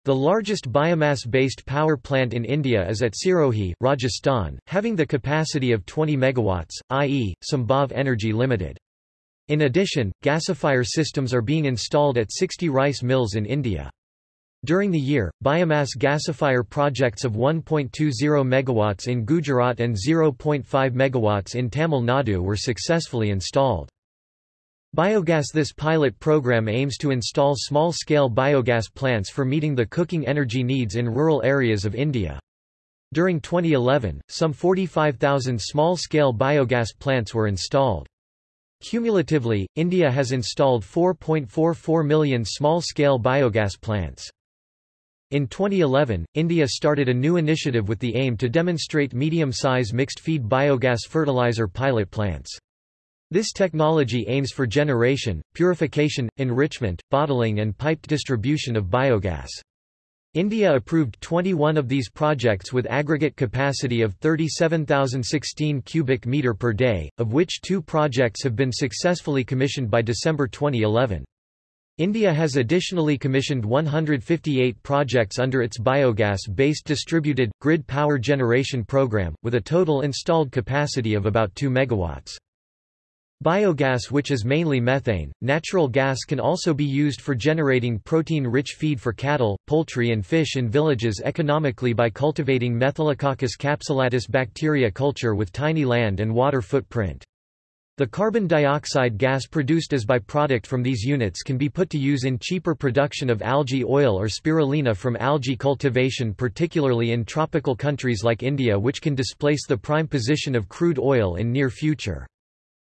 The largest biomass-based power plant in India is at Sirohi, Rajasthan, having the capacity of 20 megawatts, i.e., Sambhav Energy Limited. In addition, gasifier systems are being installed at 60 rice mills in India. During the year, biomass gasifier projects of 1.20 megawatts in Gujarat and 0.5 megawatts in Tamil Nadu were successfully installed. Biogas This pilot program aims to install small-scale biogas plants for meeting the cooking energy needs in rural areas of India. During 2011, some 45,000 small-scale biogas plants were installed. Cumulatively, India has installed 4.44 million small-scale biogas plants. In 2011, India started a new initiative with the aim to demonstrate medium-size mixed-feed biogas fertilizer pilot plants. This technology aims for generation, purification, enrichment, bottling and piped distribution of biogas. India approved 21 of these projects with aggregate capacity of 37,016 cubic meter per day, of which two projects have been successfully commissioned by December 2011. India has additionally commissioned 158 projects under its biogas-based distributed, grid power generation program, with a total installed capacity of about 2 megawatts. Biogas which is mainly methane, natural gas can also be used for generating protein-rich feed for cattle, poultry and fish in villages economically by cultivating Methylococcus capsulatus bacteria culture with tiny land and water footprint. The carbon dioxide gas produced as byproduct from these units can be put to use in cheaper production of algae oil or spirulina from algae cultivation particularly in tropical countries like India which can displace the prime position of crude oil in near future.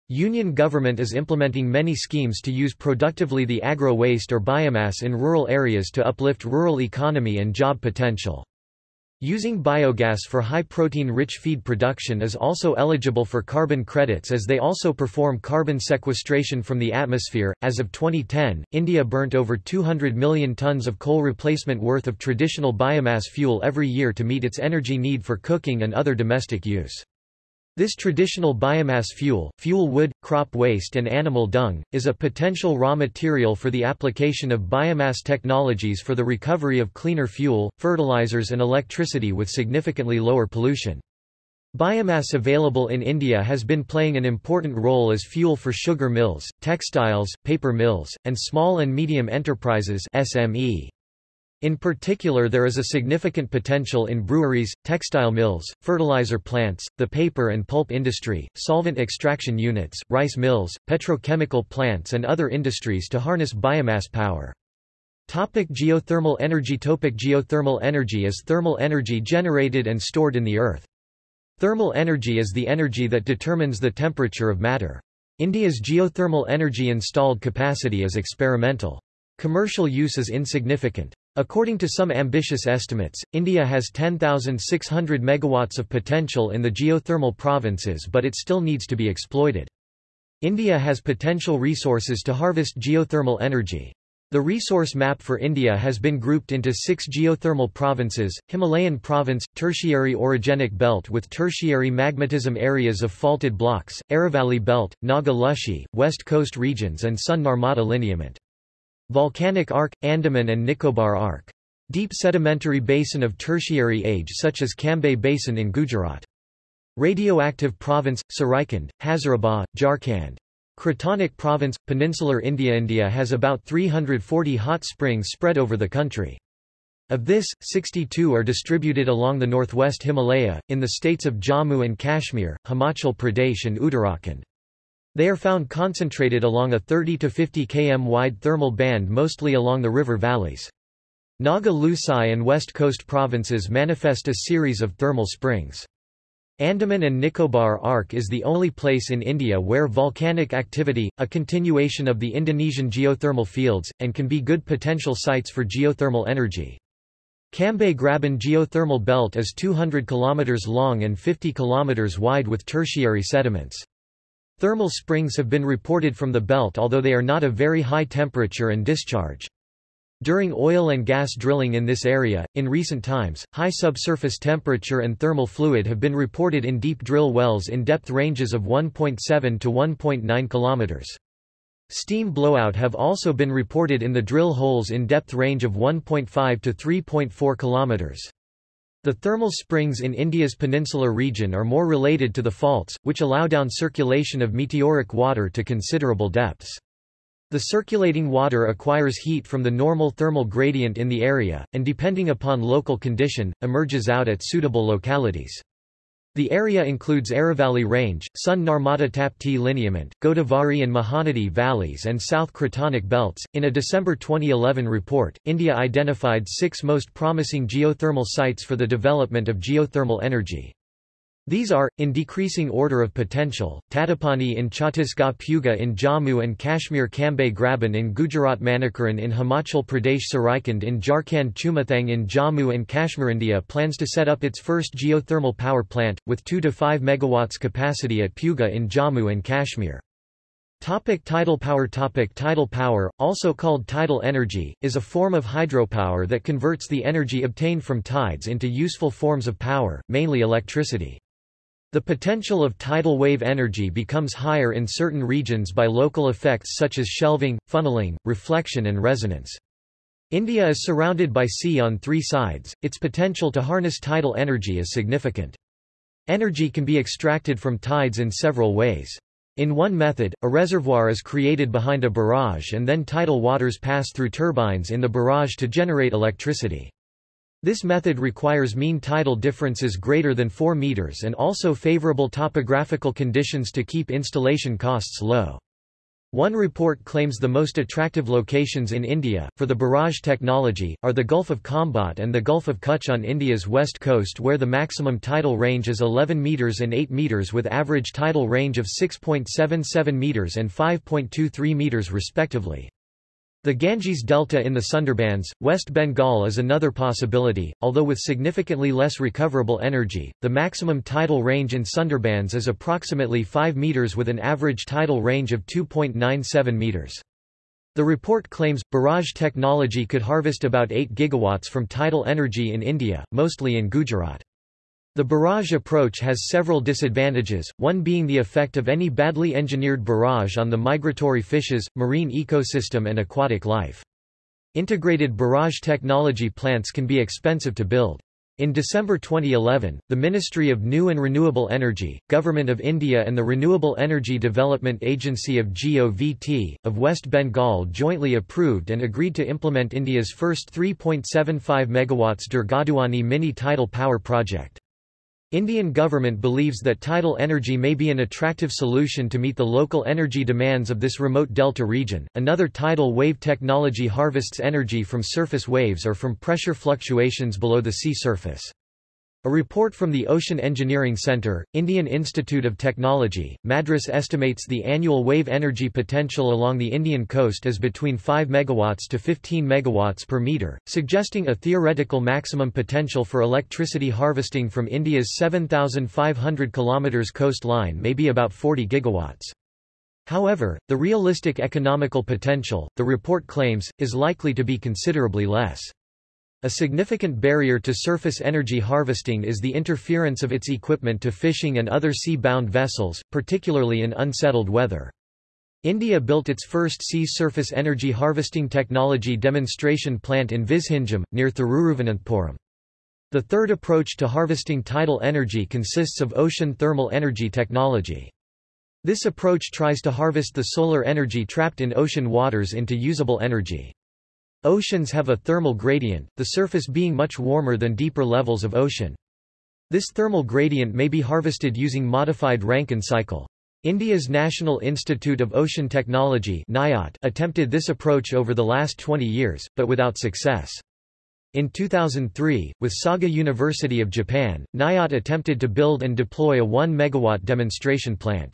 Union government is implementing many schemes to use productively the agro-waste or biomass in rural areas to uplift rural economy and job potential. Using biogas for high-protein-rich feed production is also eligible for carbon credits as they also perform carbon sequestration from the atmosphere. As of 2010, India burnt over 200 million tons of coal replacement worth of traditional biomass fuel every year to meet its energy need for cooking and other domestic use. This traditional biomass fuel, fuel wood, crop waste and animal dung, is a potential raw material for the application of biomass technologies for the recovery of cleaner fuel, fertilizers and electricity with significantly lower pollution. Biomass available in India has been playing an important role as fuel for sugar mills, textiles, paper mills, and small and medium enterprises SME. In particular there is a significant potential in breweries, textile mills, fertilizer plants, the paper and pulp industry, solvent extraction units, rice mills, petrochemical plants and other industries to harness biomass power. Topic geothermal energy Topic Geothermal energy is thermal energy generated and stored in the earth. Thermal energy is the energy that determines the temperature of matter. India's geothermal energy installed capacity is experimental. Commercial use is insignificant. According to some ambitious estimates, India has 10,600 megawatts of potential in the geothermal provinces but it still needs to be exploited. India has potential resources to harvest geothermal energy. The resource map for India has been grouped into six geothermal provinces, Himalayan province, tertiary orogenic belt with tertiary magmatism areas of faulted blocks, Aravalli belt, Naga Lushai, west coast regions and Son Narmada lineament. Volcanic arc, Andaman and Nicobar arc. Deep sedimentary basin of tertiary age such as Cambay Basin in Gujarat. Radioactive province, Surajkund, Hazarabad, Jharkhand. Cratonic province, peninsular India India has about 340 hot springs spread over the country. Of this, 62 are distributed along the northwest Himalaya, in the states of Jammu and Kashmir, Himachal Pradesh and Uttarakhand. They are found concentrated along a 30 to 50 km wide thermal band mostly along the river valleys. Naga Lusai and West Coast provinces manifest a series of thermal springs. Andaman and Nicobar Arc is the only place in India where volcanic activity, a continuation of the Indonesian geothermal fields, and can be good potential sites for geothermal energy. Cambay Graben geothermal belt is 200 km long and 50 km wide with tertiary sediments. Thermal springs have been reported from the belt although they are not of very high temperature and discharge. During oil and gas drilling in this area, in recent times, high subsurface temperature and thermal fluid have been reported in deep drill wells in depth ranges of 1.7 to 1.9 km. Steam blowout have also been reported in the drill holes in depth range of 1.5 to 3.4 km. The thermal springs in India's peninsular region are more related to the faults, which allow down circulation of meteoric water to considerable depths. The circulating water acquires heat from the normal thermal gradient in the area, and depending upon local condition, emerges out at suitable localities. The area includes Aravalli Range, Son Narmada Tapti lineament, Godavari and Mahanadi valleys and South Cratonic belts. In a December 2011 report, India identified six most promising geothermal sites for the development of geothermal energy. These are, in decreasing order of potential, Tattapani in Chhattisgarh Puga in Jammu and Kashmir Cambay Graben in Gujarat Manikaran in Himachal Pradesh Surajkund in Jharkhand Chumathang in Jammu and Kashmir India plans to set up its first geothermal power plant, with 2 to 5 megawatts capacity at Puga in Jammu and Kashmir. Topic tidal power Topic Tidal power, also called tidal energy, is a form of hydropower that converts the energy obtained from tides into useful forms of power, mainly electricity. The potential of tidal wave energy becomes higher in certain regions by local effects such as shelving, funneling, reflection and resonance. India is surrounded by sea on three sides, its potential to harness tidal energy is significant. Energy can be extracted from tides in several ways. In one method, a reservoir is created behind a barrage and then tidal waters pass through turbines in the barrage to generate electricity. This method requires mean tidal differences greater than 4 meters and also favorable topographical conditions to keep installation costs low. One report claims the most attractive locations in India, for the barrage technology, are the Gulf of Khambhat and the Gulf of Kutch on India's west coast where the maximum tidal range is 11 metres and 8 metres with average tidal range of 6.77 metres and 5.23 metres respectively. The Ganges Delta in the Sundarbans, West Bengal is another possibility, although with significantly less recoverable energy. The maximum tidal range in Sundarbans is approximately 5 meters with an average tidal range of 2.97 meters. The report claims, barrage technology could harvest about 8 gigawatts from tidal energy in India, mostly in Gujarat. The barrage approach has several disadvantages, one being the effect of any badly engineered barrage on the migratory fishes, marine ecosystem and aquatic life. Integrated barrage technology plants can be expensive to build. In December 2011, the Ministry of New and Renewable Energy, Government of India and the Renewable Energy Development Agency of GOVT, of West Bengal jointly approved and agreed to implement India's first 3.75 MW Durgaduani mini tidal power project. Indian government believes that tidal energy may be an attractive solution to meet the local energy demands of this remote delta region. Another tidal wave technology harvests energy from surface waves or from pressure fluctuations below the sea surface. A report from the Ocean Engineering Center, Indian Institute of Technology, Madras estimates the annual wave energy potential along the Indian coast as between 5 MW to 15 MW per meter, suggesting a theoretical maximum potential for electricity harvesting from India's 7,500 km coastline may be about 40 gigawatts. However, the realistic economical potential, the report claims, is likely to be considerably less. A significant barrier to surface energy harvesting is the interference of its equipment to fishing and other sea-bound vessels, particularly in unsettled weather. India built its first sea surface energy harvesting technology demonstration plant in Vizhinjam, near Thiruvananthapuram. The third approach to harvesting tidal energy consists of ocean thermal energy technology. This approach tries to harvest the solar energy trapped in ocean waters into usable energy. Oceans have a thermal gradient, the surface being much warmer than deeper levels of ocean. This thermal gradient may be harvested using modified Rankine cycle. India's National Institute of Ocean Technology attempted this approach over the last 20 years, but without success. In 2003, with Saga University of Japan, NIOT attempted to build and deploy a 1 megawatt demonstration plant.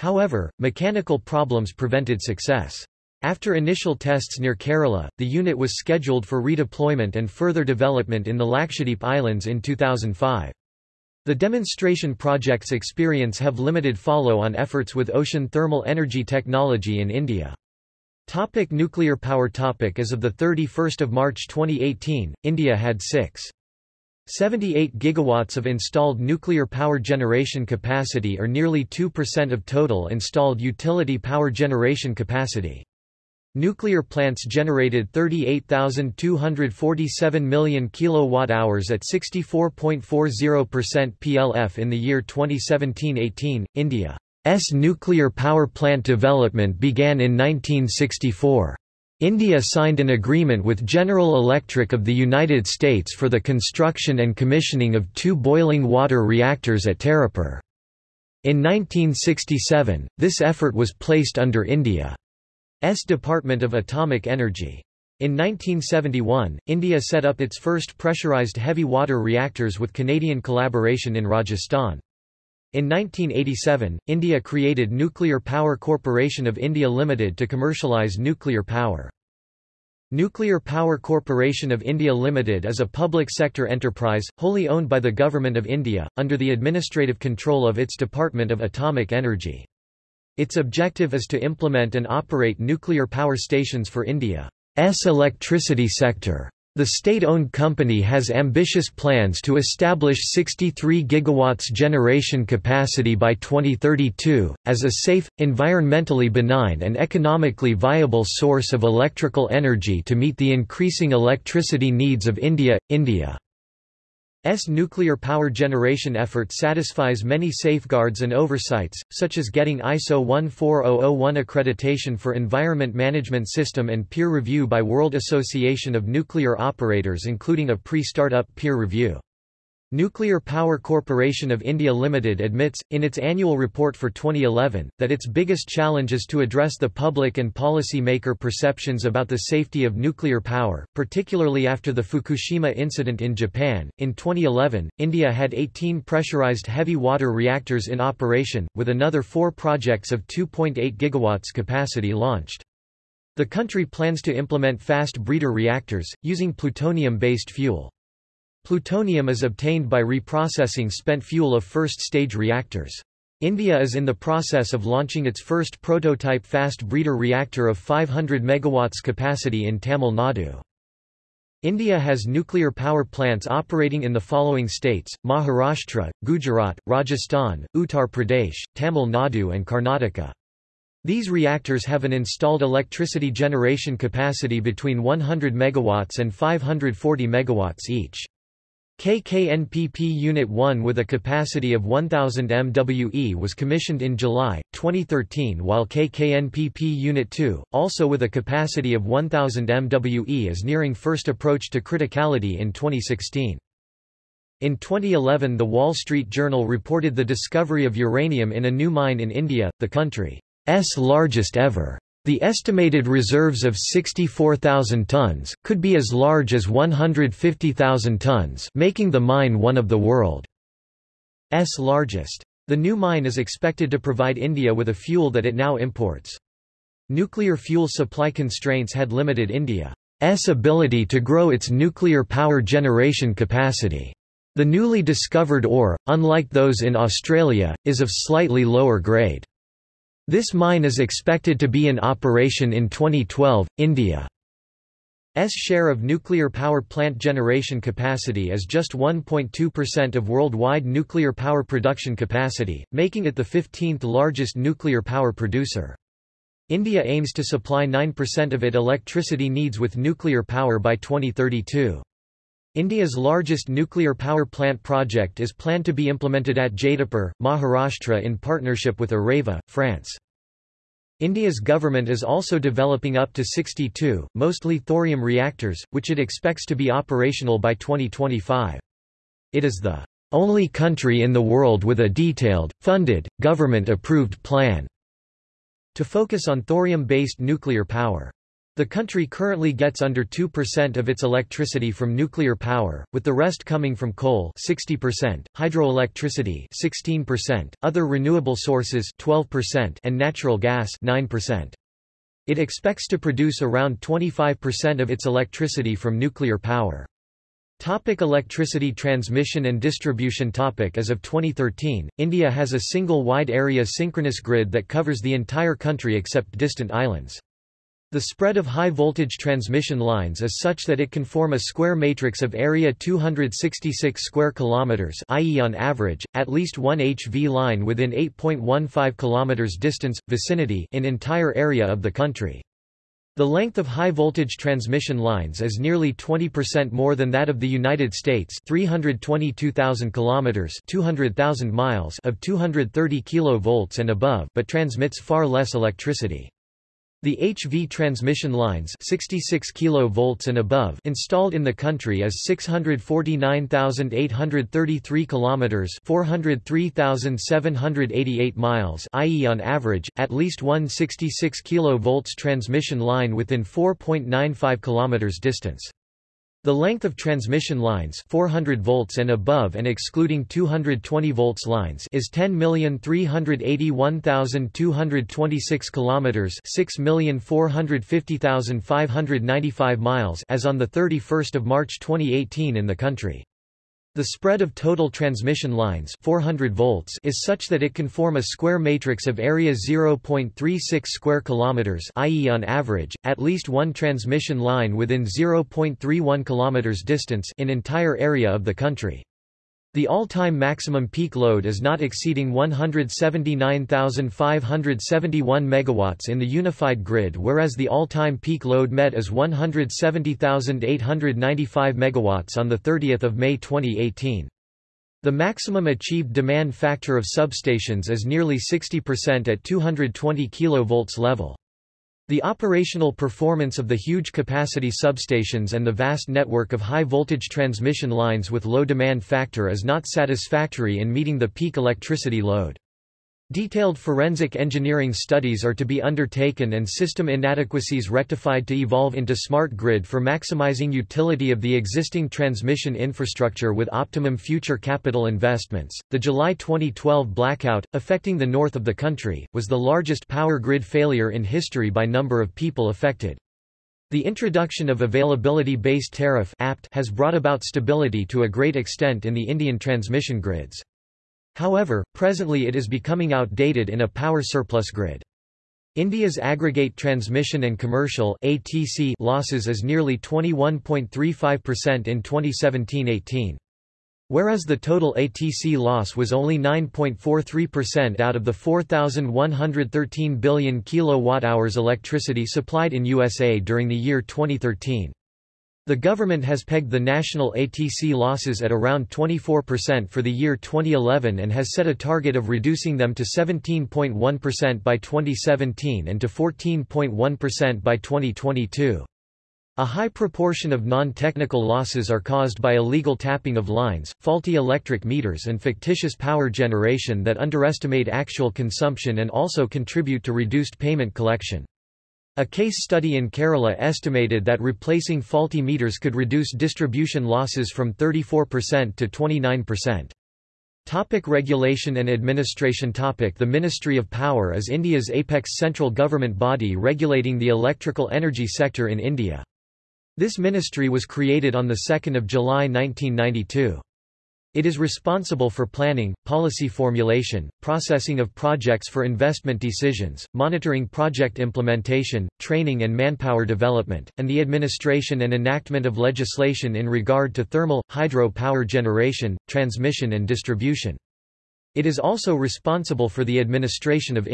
However, mechanical problems prevented success. After initial tests near Kerala, the unit was scheduled for redeployment and further development in the Lakshadweep Islands in 2005. The demonstration project's experience have limited follow-on efforts with ocean thermal energy technology in India. Topic nuclear power topic As of 31 March 2018, India had 6. 78 gigawatts of installed nuclear power generation capacity or nearly 2% of total installed utility power generation capacity. Nuclear plants generated 38,247 million kilowatt-hours at 64.40% PLF in the year 2017-18. India's nuclear power plant development began in 1964. India signed an agreement with General Electric of the United States for the construction and commissioning of two boiling water reactors at Tarapur. In 1967, this effort was placed under India. S Department of Atomic Energy. In 1971, India set up its first pressurized heavy water reactors with Canadian collaboration in Rajasthan. In 1987, India created Nuclear Power Corporation of India Limited to commercialize nuclear power. Nuclear Power Corporation of India Limited is a public sector enterprise, wholly owned by the Government of India, under the administrative control of its Department of Atomic Energy. Its objective is to implement and operate nuclear power stations for India's electricity sector. The state-owned company has ambitious plans to establish 63 gigawatts generation capacity by 2032, as a safe, environmentally benign and economically viable source of electrical energy to meet the increasing electricity needs of India. India S nuclear power generation effort satisfies many safeguards and oversights, such as getting ISO 14001 accreditation for Environment Management System and peer review by World Association of Nuclear Operators including a pre-startup peer review. Nuclear Power Corporation of India Limited admits, in its annual report for 2011, that its biggest challenge is to address the public and policy-maker perceptions about the safety of nuclear power, particularly after the Fukushima incident in Japan. In 2011, India had 18 pressurized heavy water reactors in operation, with another four projects of 2.8 gigawatts capacity launched. The country plans to implement fast breeder reactors, using plutonium-based fuel. Plutonium is obtained by reprocessing spent fuel of first-stage reactors. India is in the process of launching its first prototype fast breeder reactor of 500 MW capacity in Tamil Nadu. India has nuclear power plants operating in the following states, Maharashtra, Gujarat, Rajasthan, Uttar Pradesh, Tamil Nadu and Karnataka. These reactors have an installed electricity generation capacity between 100 MW and 540 MW each. KKNPP Unit 1 with a capacity of 1000 MWE was commissioned in July, 2013 while KKNPP Unit 2, also with a capacity of 1000 MWE is nearing first approach to criticality in 2016. In 2011 The Wall Street Journal reported the discovery of uranium in a new mine in India, the country's largest ever. The estimated reserves of 64,000 tons, could be as large as 150,000 tons making the mine one of the world's largest. The new mine is expected to provide India with a fuel that it now imports. Nuclear fuel supply constraints had limited India's ability to grow its nuclear power generation capacity. The newly discovered ore, unlike those in Australia, is of slightly lower grade. This mine is expected to be in operation in 2012. India's share of nuclear power plant generation capacity is just 1.2% of worldwide nuclear power production capacity, making it the 15th largest nuclear power producer. India aims to supply 9% of its electricity needs with nuclear power by 2032. India's largest nuclear power plant project is planned to be implemented at Jaitapur, Maharashtra in partnership with Areva, France. India's government is also developing up to 62, mostly thorium reactors, which it expects to be operational by 2025. It is the only country in the world with a detailed, funded, government-approved plan to focus on thorium-based nuclear power. The country currently gets under 2% of its electricity from nuclear power, with the rest coming from coal 60%, hydroelectricity 16%, other renewable sources 12%, and natural gas 9%. It expects to produce around 25% of its electricity from nuclear power. Topic electricity transmission and distribution topic As of 2013, India has a single wide area synchronous grid that covers the entire country except distant islands. The spread of high-voltage transmission lines is such that it can form a square matrix of area 266 square kilometers, i.e. on average, at least one HV line within 8.15 kilometers distance, vicinity in entire area of the country. The length of high-voltage transmission lines is nearly 20% more than that of the United States 322,000 kilometers 200,000 miles of 230 kV and above but transmits far less electricity. The HV transmission lines 66 kV and above installed in the country is 649,833 km 403,788 miles i.e. on average, at least one 66 kV transmission line within 4.95 km distance. The length of transmission lines 400 volts and above and excluding 220 volts lines is 10,381,226 kilometers 6,450,595 miles as on the 31st of March 2018 in the country. The spread of total transmission lines 400 volts is such that it can form a square matrix of area 0.36 square kilometers i.e. on average, at least one transmission line within 0.31 kilometers distance in entire area of the country. The all-time maximum peak load is not exceeding 179,571 megawatts in the unified grid whereas the all-time peak load met is 170,895 megawatts on 30 May 2018. The maximum achieved demand factor of substations is nearly 60% at 220 kV level. The operational performance of the huge capacity substations and the vast network of high-voltage transmission lines with low demand factor is not satisfactory in meeting the peak electricity load. Detailed forensic engineering studies are to be undertaken and system inadequacies rectified to evolve into smart grid for maximizing utility of the existing transmission infrastructure with optimum future capital investments. The July 2012 blackout, affecting the north of the country, was the largest power grid failure in history by number of people affected. The introduction of availability-based tariff has brought about stability to a great extent in the Indian transmission grids. However, presently it is becoming outdated in a power surplus grid. India's aggregate transmission and commercial ATC losses is nearly 21.35% in 2017-18. Whereas the total ATC loss was only 9.43% out of the 4,113 billion kilowatt-hours electricity supplied in USA during the year 2013. The government has pegged the national ATC losses at around 24% for the year 2011 and has set a target of reducing them to 17.1% by 2017 and to 14.1% by 2022. A high proportion of non-technical losses are caused by illegal tapping of lines, faulty electric meters and fictitious power generation that underestimate actual consumption and also contribute to reduced payment collection. A case study in Kerala estimated that replacing faulty meters could reduce distribution losses from 34% to 29%. Topic regulation and administration topic The Ministry of Power is India's apex central government body regulating the electrical energy sector in India. This ministry was created on 2 July 1992. It is responsible for planning, policy formulation, processing of projects for investment decisions, monitoring project implementation, training and manpower development, and the administration and enactment of legislation in regard to thermal, hydro power generation, transmission and distribution. It is also responsible for the administration of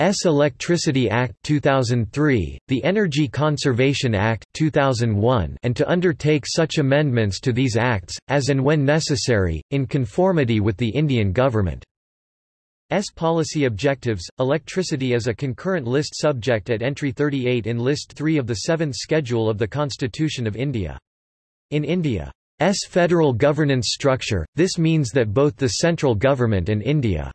India's Electricity Act 2003, the Energy Conservation Act 2001, and to undertake such amendments to these acts, as and when necessary, in conformity with the Indian government. S policy objectives. Electricity is a concurrent list subject at entry 38 in list 3 of the 7th schedule of the Constitution of India. In India's federal governance structure, this means that both the central government and India's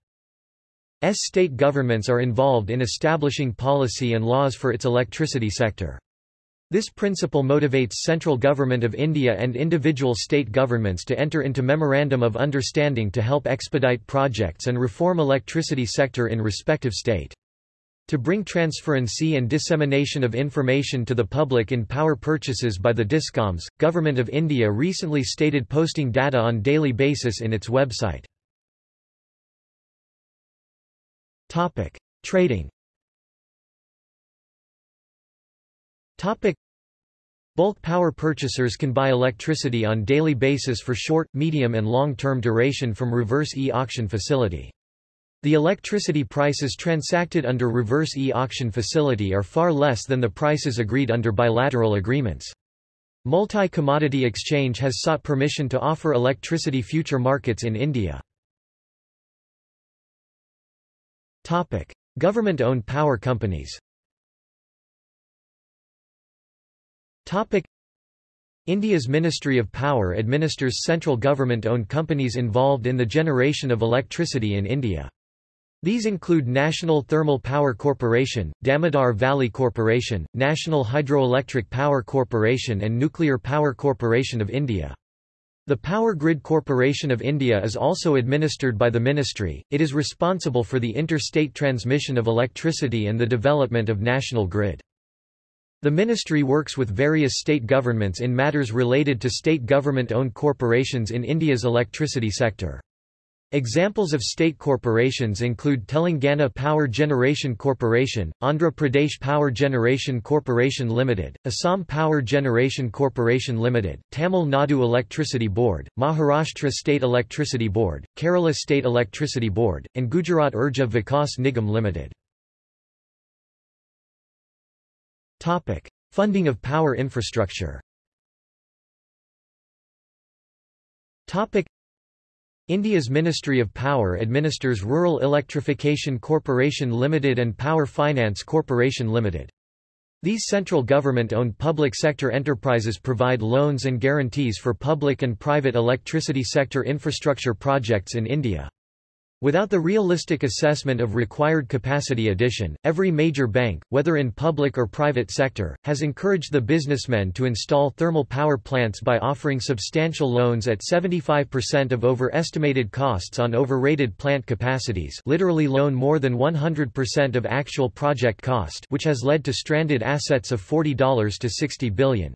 state governments are involved in establishing policy and laws for its electricity sector. This principle motivates central government of India and individual state governments to enter into Memorandum of Understanding to help expedite projects and reform electricity sector in respective state. To bring transparency and dissemination of information to the public in power purchases by the DISCOMs, Government of India recently stated posting data on daily basis in its website. Trading Topic. Bulk power purchasers can buy electricity on daily basis for short, medium and long-term duration from reverse e-auction facility. The electricity prices transacted under reverse e-auction facility are far less than the prices agreed under bilateral agreements. Multi-Commodity Exchange has sought permission to offer electricity future markets in India. Government-owned power companies Topic. India's Ministry of Power administers central government-owned companies involved in the generation of electricity in India. These include National Thermal Power Corporation, Damodar Valley Corporation, National Hydroelectric Power Corporation and Nuclear Power Corporation of India. The Power Grid Corporation of India is also administered by the ministry, it is responsible for the interstate transmission of electricity and the development of national grid. The ministry works with various state governments in matters related to state government-owned corporations in India's electricity sector. Examples of state corporations include Telangana Power Generation Corporation, Andhra Pradesh Power Generation Corporation Limited, Assam Power Generation Corporation Limited, Tamil Nadu Electricity Board, Maharashtra State Electricity Board, Kerala State Electricity Board, and Gujarat Urja Vikas Nigam Limited. Topic: Funding of power infrastructure. Topic: India's Ministry of Power administers Rural Electrification Corporation Limited and Power Finance Corporation Limited. These central government-owned public sector enterprises provide loans and guarantees for public and private electricity sector infrastructure projects in India. Without the realistic assessment of required capacity addition, every major bank, whether in public or private sector, has encouraged the businessmen to install thermal power plants by offering substantial loans at 75% of overestimated costs on overrated plant capacities literally loan more than 100% of actual project cost which has led to stranded assets of $40 to 60 billion.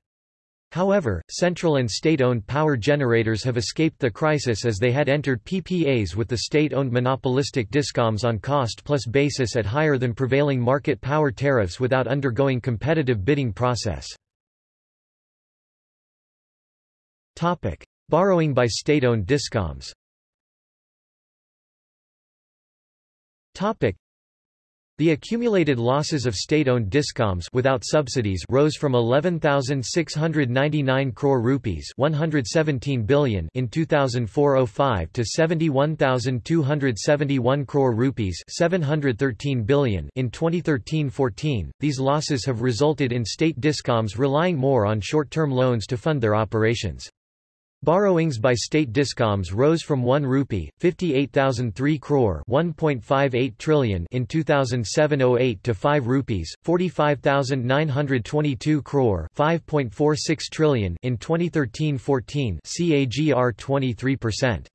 However, central and state-owned power generators have escaped the crisis as they had entered PPAs with the state-owned monopolistic discoms on cost-plus basis at higher than prevailing market power tariffs without undergoing competitive bidding process. Topic: Borrowing by state-owned discoms the accumulated losses of state-owned discoms without subsidies rose from 11,699 crore rupees 117 billion in 2004-05 to 71,271 crore rupees 713 billion in 2013-14. These losses have resulted in state discoms relying more on short-term loans to fund their operations. Borrowings by state discoms rose from 1 rupee 58,003 crore 1.58 trillion in 2007-08 to 5 rupees 45,922 crore 5.46 trillion in 2013-14 CAGR 23%.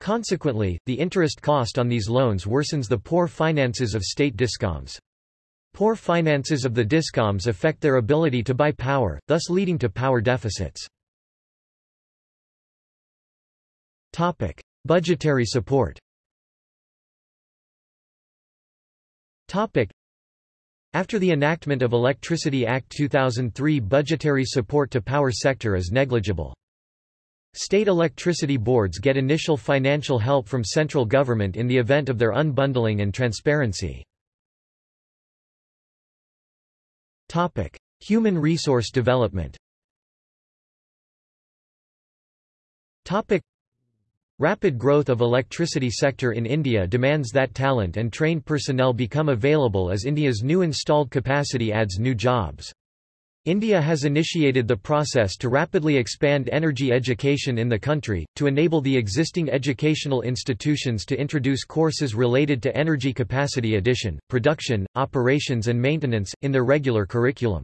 Consequently, the interest cost on these loans worsens the poor finances of state discoms. Poor finances of the discoms affect their ability to buy power, thus leading to power deficits. Topic: Budgetary support. Topic: After the enactment of Electricity Act 2003 budgetary support to power sector is negligible. State electricity boards get initial financial help from central government in the event of their unbundling and transparency. Topic. Human resource development Rapid growth of electricity sector in India demands that talent and trained personnel become available as India's new installed capacity adds new jobs. India has initiated the process to rapidly expand energy education in the country, to enable the existing educational institutions to introduce courses related to energy capacity addition, production, operations and maintenance, in their regular curriculum.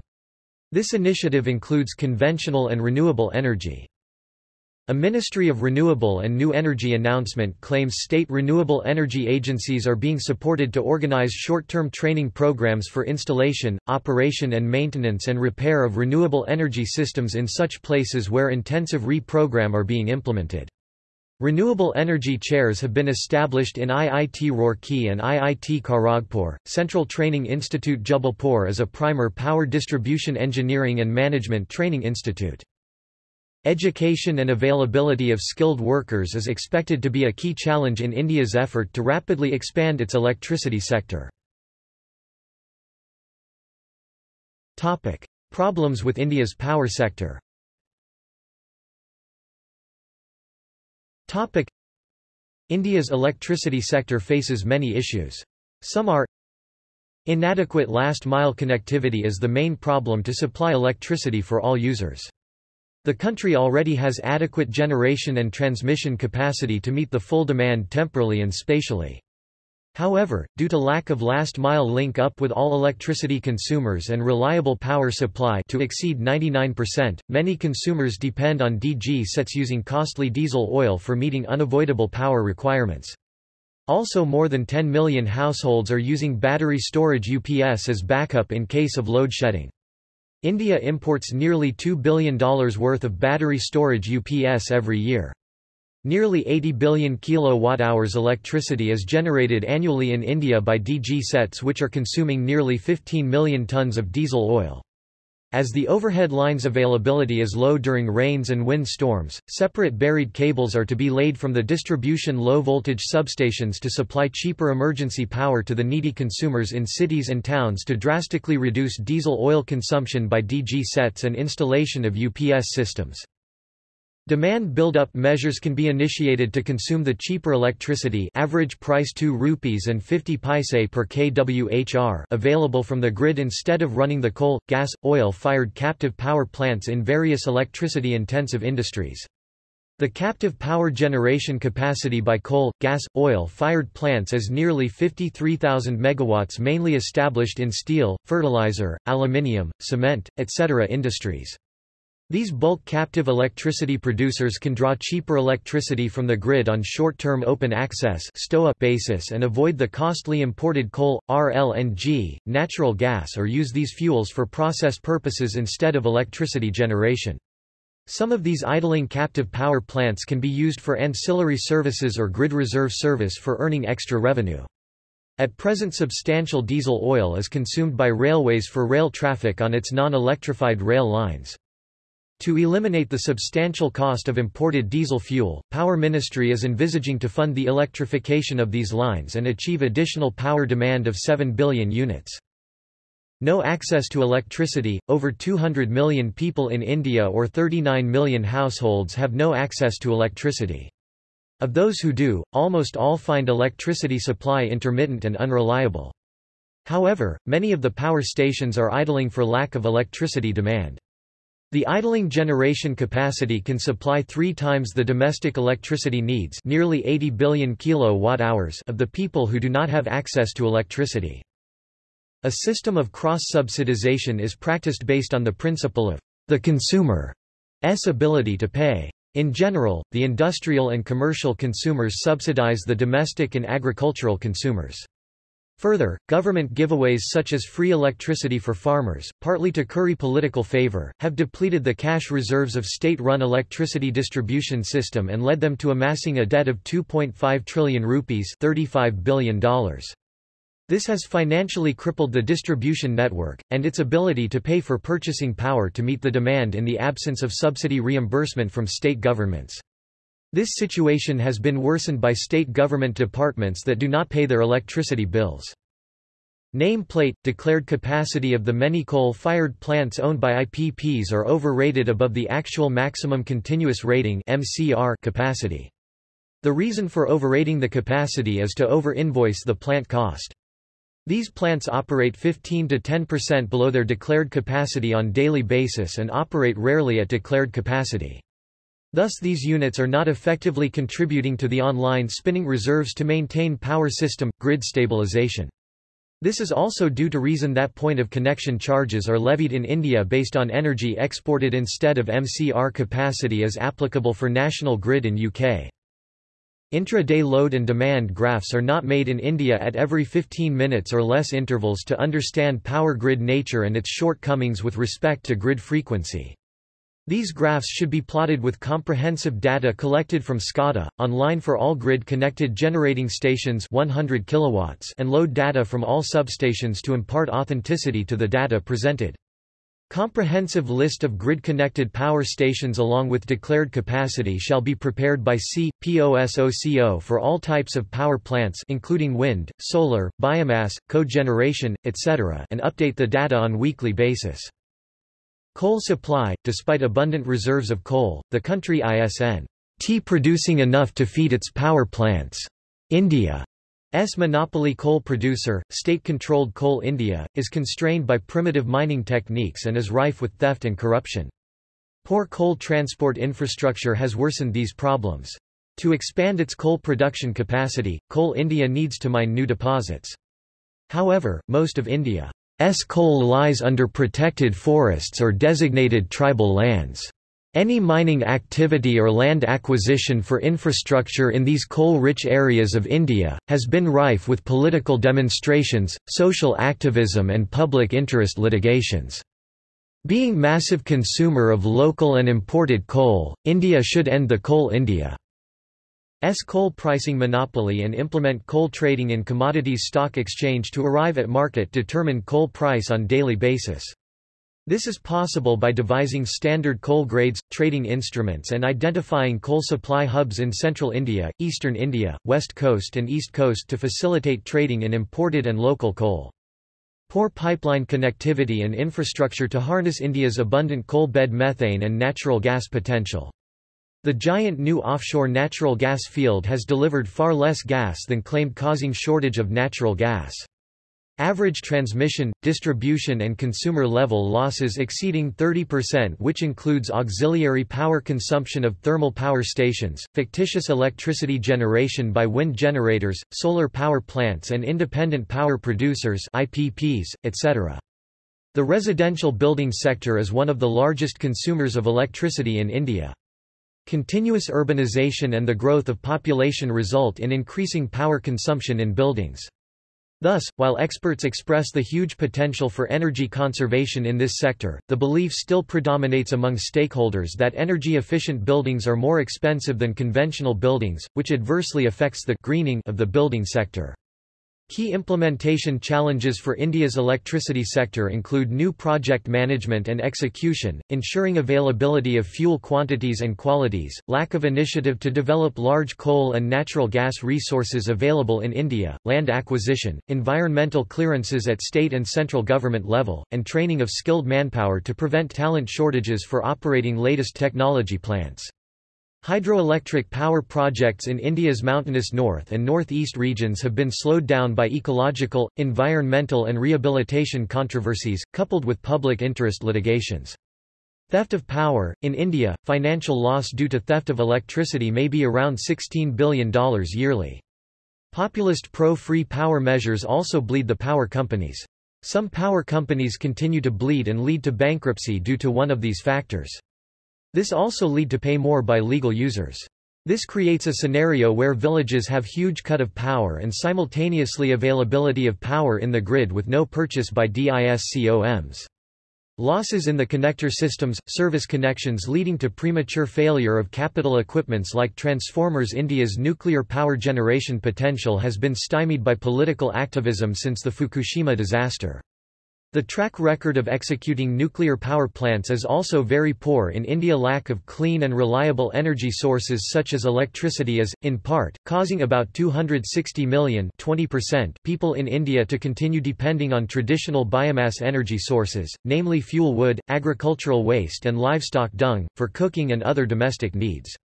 This initiative includes conventional and renewable energy. A Ministry of Renewable and New Energy announcement claims state renewable energy agencies are being supported to organize short-term training programs for installation, operation and maintenance and repair of renewable energy systems in such places where intensive re-program are being implemented. Renewable energy chairs have been established in IIT Roorkee and IIT Kharagpur. Central Training Institute Jabalpur is a primer power distribution engineering and management training institute. Education and availability of skilled workers is expected to be a key challenge in India's effort to rapidly expand its electricity sector. Topic: Problems with India's power sector. Topic: India's electricity sector faces many issues. Some are Inadequate last-mile connectivity is the main problem to supply electricity for all users. The country already has adequate generation and transmission capacity to meet the full demand temporally and spatially. However, due to lack of last-mile link-up with all electricity consumers and reliable power supply to exceed 99%, many consumers depend on DG sets using costly diesel oil for meeting unavoidable power requirements. Also more than 10 million households are using battery storage UPS as backup in case of load shedding. India imports nearly $2 billion worth of battery storage UPS every year. Nearly 80 billion kilowatt-hours electricity is generated annually in India by DG sets which are consuming nearly 15 million tons of diesel oil. As the overhead line's availability is low during rains and wind storms, separate buried cables are to be laid from the distribution low-voltage substations to supply cheaper emergency power to the needy consumers in cities and towns to drastically reduce diesel oil consumption by DG sets and installation of UPS systems. Demand build-up measures can be initiated to consume the cheaper electricity average price 2 rupees and 50 paise per kWhr available from the grid instead of running the coal, gas, oil-fired captive power plants in various electricity-intensive industries. The captive power generation capacity by coal, gas, oil-fired plants is nearly 53,000 megawatts mainly established in steel, fertilizer, aluminium, cement, etc. industries. These bulk captive electricity producers can draw cheaper electricity from the grid on short-term open access basis and avoid the costly imported coal, RLNG, natural gas or use these fuels for process purposes instead of electricity generation. Some of these idling captive power plants can be used for ancillary services or grid reserve service for earning extra revenue. At present substantial diesel oil is consumed by railways for rail traffic on its non-electrified rail lines. To eliminate the substantial cost of imported diesel fuel, Power Ministry is envisaging to fund the electrification of these lines and achieve additional power demand of 7 billion units. No access to electricity – Over 200 million people in India or 39 million households have no access to electricity. Of those who do, almost all find electricity supply intermittent and unreliable. However, many of the power stations are idling for lack of electricity demand. The idling generation capacity can supply three times the domestic electricity needs nearly 80 billion kilowatt-hours of the people who do not have access to electricity. A system of cross-subsidization is practiced based on the principle of the consumer's ability to pay. In general, the industrial and commercial consumers subsidize the domestic and agricultural consumers. Further, government giveaways such as free electricity for farmers, partly to curry political favor, have depleted the cash reserves of state-run electricity distribution system and led them to amassing a debt of 2.5 trillion rupees $35 billion. This has financially crippled the distribution network, and its ability to pay for purchasing power to meet the demand in the absence of subsidy reimbursement from state governments. This situation has been worsened by state government departments that do not pay their electricity bills. Nameplate, declared capacity of the many coal-fired plants owned by IPPs are overrated above the actual maximum continuous rating MCR capacity. The reason for overrating the capacity is to over-invoice the plant cost. These plants operate 15 to 10% below their declared capacity on daily basis and operate rarely at declared capacity. Thus these units are not effectively contributing to the online spinning reserves to maintain power system, grid stabilization. This is also due to reason that point of connection charges are levied in India based on energy exported instead of MCR capacity as applicable for national grid in UK. Intra-day load and demand graphs are not made in India at every 15 minutes or less intervals to understand power grid nature and its shortcomings with respect to grid frequency. These graphs should be plotted with comprehensive data collected from SCADA, online for all grid-connected generating stations 100 kilowatts and load data from all substations to impart authenticity to the data presented. Comprehensive list of grid-connected power stations along with declared capacity shall be prepared by C. POSOCO for all types of power plants including wind, solar, biomass, cogeneration, etc. and update the data on weekly basis. Coal supply Despite abundant reserves of coal, the country isn't producing enough to feed its power plants. India S monopoly coal producer, state-controlled Coal India, is constrained by primitive mining techniques and is rife with theft and corruption. Poor coal transport infrastructure has worsened these problems. To expand its coal production capacity, Coal India needs to mine new deposits. However, most of India's coal lies under protected forests or designated tribal lands. Any mining activity or land acquisition for infrastructure in these coal-rich areas of India, has been rife with political demonstrations, social activism and public interest litigations. Being massive consumer of local and imported coal, India should end the Coal India's coal pricing monopoly and implement coal trading in commodities stock exchange to arrive at market determined coal price on daily basis. This is possible by devising standard coal grades, trading instruments and identifying coal supply hubs in central India, eastern India, west coast and east coast to facilitate trading in imported and local coal. Poor pipeline connectivity and infrastructure to harness India's abundant coal bed methane and natural gas potential. The giant new offshore natural gas field has delivered far less gas than claimed causing shortage of natural gas. Average transmission, distribution and consumer level losses exceeding 30% which includes auxiliary power consumption of thermal power stations, fictitious electricity generation by wind generators, solar power plants and independent power producers IPPs, etc. The residential building sector is one of the largest consumers of electricity in India. Continuous urbanization and the growth of population result in increasing power consumption in buildings. Thus, while experts express the huge potential for energy conservation in this sector, the belief still predominates among stakeholders that energy-efficient buildings are more expensive than conventional buildings, which adversely affects the greening of the building sector. Key implementation challenges for India's electricity sector include new project management and execution, ensuring availability of fuel quantities and qualities, lack of initiative to develop large coal and natural gas resources available in India, land acquisition, environmental clearances at state and central government level, and training of skilled manpower to prevent talent shortages for operating latest technology plants. Hydroelectric power projects in India's mountainous north and northeast regions have been slowed down by ecological, environmental and rehabilitation controversies, coupled with public interest litigations. Theft of power – In India, financial loss due to theft of electricity may be around $16 billion yearly. Populist pro-free power measures also bleed the power companies. Some power companies continue to bleed and lead to bankruptcy due to one of these factors. This also lead to pay more by legal users. This creates a scenario where villages have huge cut of power and simultaneously availability of power in the grid with no purchase by DISCOMs. Losses in the connector systems, service connections leading to premature failure of capital equipments like transformers India's nuclear power generation potential has been stymied by political activism since the Fukushima disaster. The track record of executing nuclear power plants is also very poor in India lack of clean and reliable energy sources such as electricity is, in part, causing about 260 million people in India to continue depending on traditional biomass energy sources, namely fuel wood, agricultural waste and livestock dung, for cooking and other domestic needs.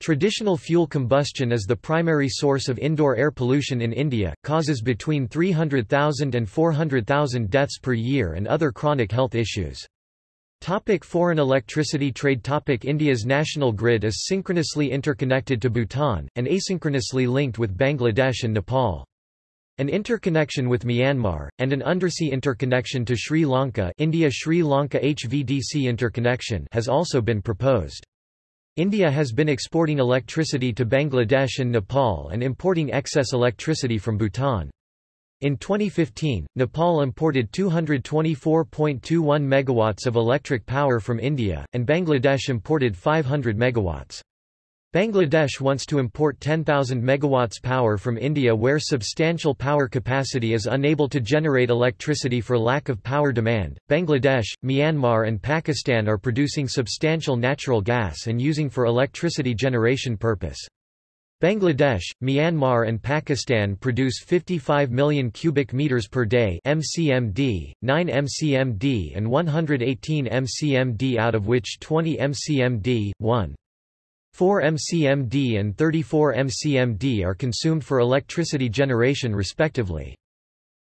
Traditional fuel combustion is the primary source of indoor air pollution in India, causes between 300,000 and 400,000 deaths per year and other chronic health issues. Topic foreign electricity trade Topic India's national grid is synchronously interconnected to Bhutan, and asynchronously linked with Bangladesh and Nepal. An interconnection with Myanmar, and an undersea interconnection to Sri Lanka India-Sri Lanka HVDC interconnection has also been proposed. India has been exporting electricity to Bangladesh and Nepal and importing excess electricity from Bhutan. In 2015, Nepal imported 224.21 megawatts of electric power from India, and Bangladesh imported 500 megawatts. Bangladesh wants to import 10,000 megawatts power from India where substantial power capacity is unable to generate electricity for lack of power demand. Bangladesh, Myanmar and Pakistan are producing substantial natural gas and using for electricity generation purpose. Bangladesh, Myanmar and Pakistan produce 55 million cubic meters per day (MCMD), 9 MCMD and 118 MCMD out of which 20 MCMD, 1 4 mcmd and 34 mcmd are consumed for electricity generation respectively.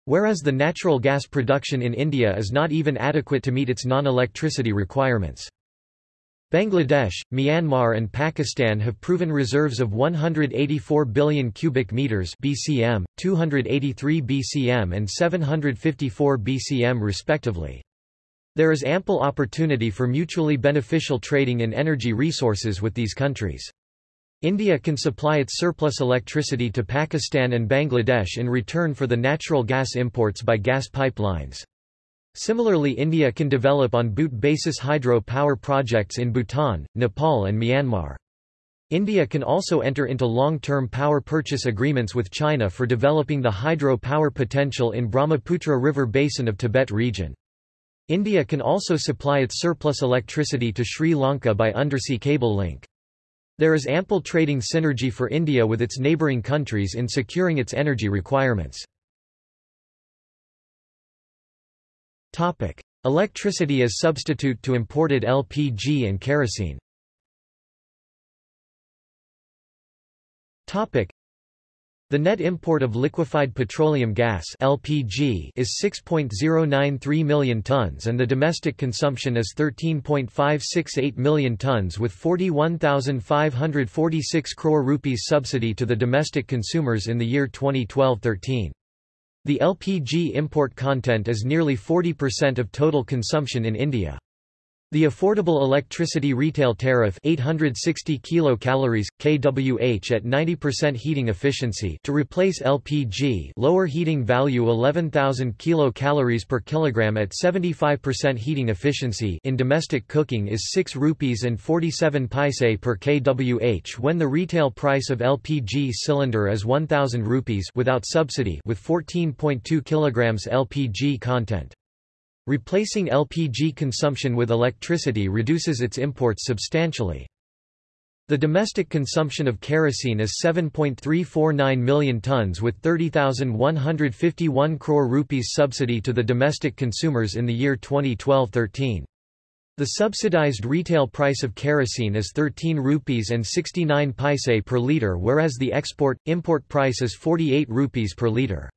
Whereas the natural gas production in India is not even adequate to meet its non-electricity requirements. Bangladesh, Myanmar and Pakistan have proven reserves of 184 billion cubic meters BCM, 283 BCM and 754 BCM respectively. There is ample opportunity for mutually beneficial trading in energy resources with these countries. India can supply its surplus electricity to Pakistan and Bangladesh in return for the natural gas imports by gas pipelines. Similarly India can develop on BOOT basis hydro power projects in Bhutan, Nepal and Myanmar. India can also enter into long-term power purchase agreements with China for developing the hydro power potential in Brahmaputra River basin of Tibet region. India can also supply its surplus electricity to Sri Lanka by undersea cable link. There is ample trading synergy for India with its neighbouring countries in securing its energy requirements. Electricity as substitute to imported LPG and kerosene the net import of liquefied petroleum gas LPG is 6.093 million tons and the domestic consumption is 13.568 million tons with 41,546 crore rupees subsidy to the domestic consumers in the year 2012-13. The LPG import content is nearly 40% of total consumption in India. The affordable electricity retail tariff 860 kilocalories kWh at 90% heating efficiency to replace LPG lower heating value 11000 kilocalories per kilogram at 75% heating efficiency in domestic cooking is 6 rupees and 47 paise per kWh when the retail price of LPG cylinder is 1000 rupees without subsidy with 14.2 kilograms LPG content. Replacing LPG consumption with electricity reduces its imports substantially. The domestic consumption of kerosene is 7.349 million tons with 30,151 crore rupees subsidy to the domestic consumers in the year 2012-13. The subsidized retail price of kerosene is 13 rupees and 69 paise per litre whereas the export-import price is 48 rupees per litre.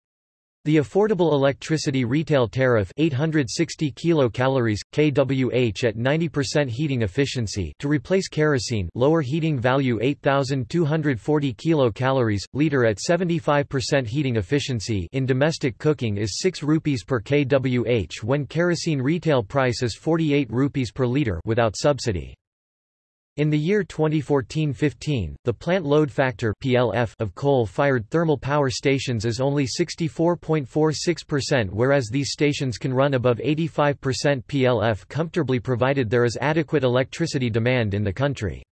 The affordable electricity retail tariff 860 kilocalories kWh at 90% heating efficiency to replace kerosene lower heating value 8240 kilocalories liter at 75% heating efficiency in domestic cooking is 6 rupees per kWh when kerosene retail price is 48 rupees per liter without subsidy. In the year 2014-15, the plant load factor (PLF) of coal-fired thermal power stations is only 64.46% whereas these stations can run above 85% PLF comfortably provided there is adequate electricity demand in the country.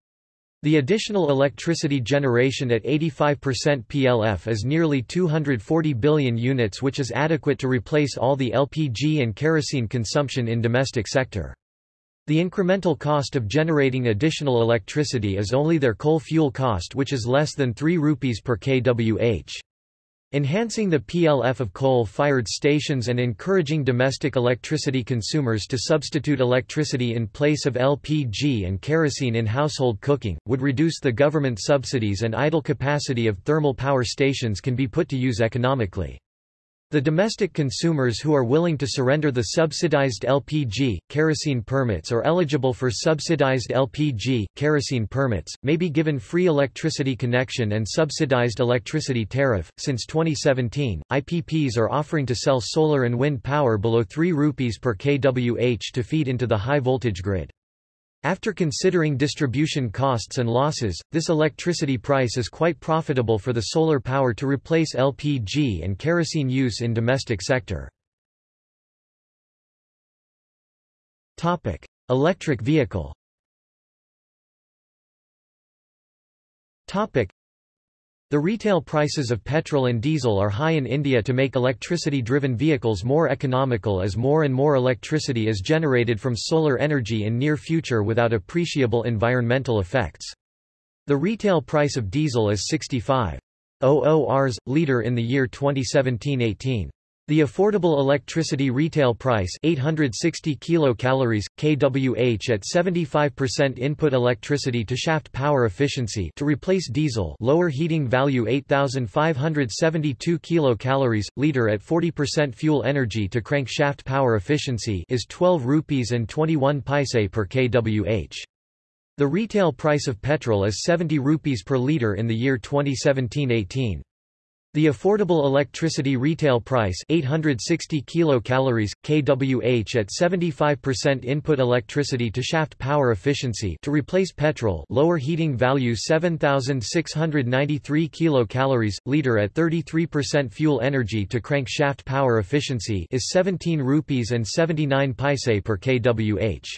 The additional electricity generation at 85% PLF is nearly 240 billion units which is adequate to replace all the LPG and kerosene consumption in domestic sector. The incremental cost of generating additional electricity is only their coal fuel cost which is less than 3 rupees per kWh. Enhancing the PLF of coal-fired stations and encouraging domestic electricity consumers to substitute electricity in place of LPG and kerosene in household cooking, would reduce the government subsidies and idle capacity of thermal power stations can be put to use economically. The domestic consumers who are willing to surrender the subsidized LPG, kerosene permits or eligible for subsidized LPG, kerosene permits, may be given free electricity connection and subsidized electricity tariff. Since 2017, IPPs are offering to sell solar and wind power below 3 rupees per kWh to feed into the high voltage grid. After considering distribution costs and losses, this electricity price is quite profitable for the solar power to replace LPG and kerosene use in domestic sector. Topic: Electric vehicle. Topic: the retail prices of petrol and diesel are high in India to make electricity-driven vehicles more economical as more and more electricity is generated from solar energy in near future without appreciable environmental effects. The retail price of diesel is 65 Rs. liter in the year 2017-18. The affordable electricity retail price 860 kilocalories kWh at 75% input electricity to shaft power efficiency to replace diesel lower heating value 8572 kilocalories liter at 40% fuel energy to crank shaft power efficiency is 12 rupees and 21 paise per kWh. The retail price of petrol is 70 rupees per liter in the year 2017-18. The affordable electricity retail price 860 kilocalories kWh at 75% input electricity to shaft power efficiency to replace petrol lower heating value 7693 kilocalories liter at 33% fuel energy to crank shaft power efficiency is 17 rupees and 79 paise per kWh.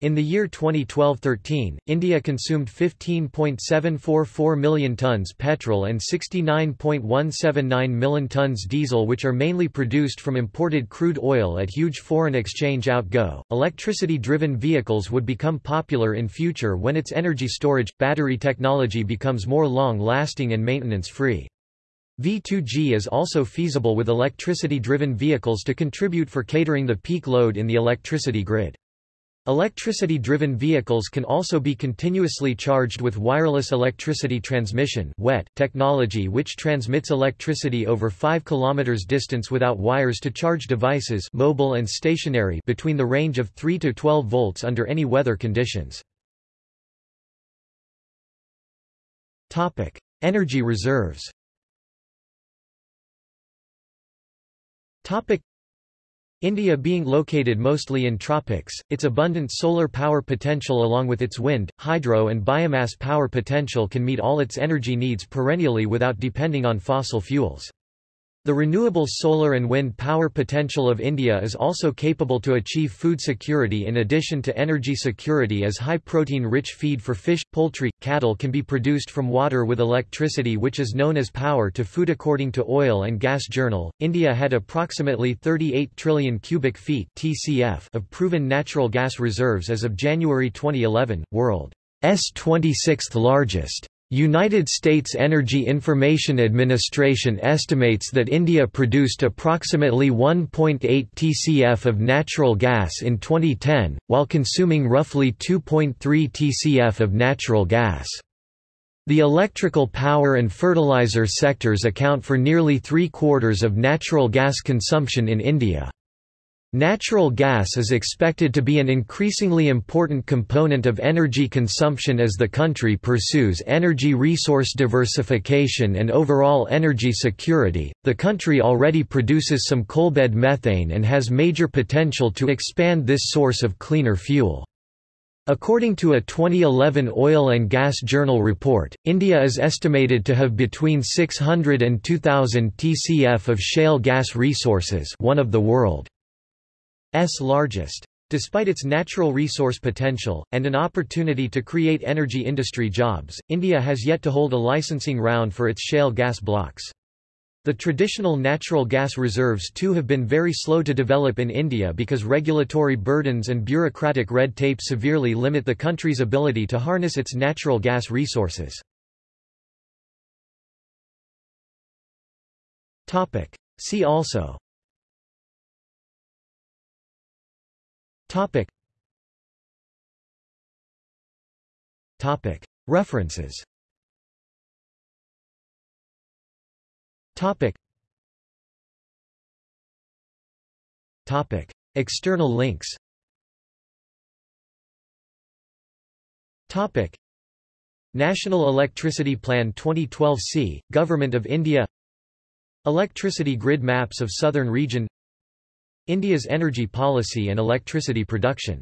In the year 2012-13, India consumed 15.744 million tons petrol and 69.179 million tons diesel which are mainly produced from imported crude oil at huge foreign exchange outgo. Electricity-driven vehicles would become popular in future when its energy storage battery technology becomes more long-lasting and maintenance-free. V2G is also feasible with electricity-driven vehicles to contribute for catering the peak load in the electricity grid. Electricity-driven vehicles can also be continuously charged with wireless electricity transmission technology which transmits electricity over 5 km distance without wires to charge devices mobile and stationary between the range of 3 to 12 volts under any weather conditions. Energy reserves India being located mostly in tropics, its abundant solar power potential along with its wind, hydro and biomass power potential can meet all its energy needs perennially without depending on fossil fuels. The renewable solar and wind power potential of India is also capable to achieve food security in addition to energy security as high-protein rich feed for fish, poultry, cattle can be produced from water with electricity which is known as power to food according to Oil and Gas Journal. India had approximately 38 trillion cubic feet (TCF) of proven natural gas reserves as of January 2011, world's 26th largest. United States Energy Information Administration estimates that India produced approximately 1.8 TCF of natural gas in 2010, while consuming roughly 2.3 TCF of natural gas. The electrical power and fertilizer sectors account for nearly three-quarters of natural gas consumption in India. Natural gas is expected to be an increasingly important component of energy consumption as the country pursues energy resource diversification and overall energy security. The country already produces some coalbed methane and has major potential to expand this source of cleaner fuel. According to a 2011 Oil and Gas Journal report, India is estimated to have between 600 and 2,000 TCF of shale gas resources one of the world's largest. Despite its natural resource potential, and an opportunity to create energy industry jobs, India has yet to hold a licensing round for its shale gas blocks. The traditional natural gas reserves too have been very slow to develop in India because regulatory burdens and bureaucratic red tape severely limit the country's ability to harness its natural gas resources. See also Topic. Topic. References Topic. Topic. External links Topic. National Electricity Plan 2012 C, Government of India Electricity grid maps of southern region India's energy policy and electricity production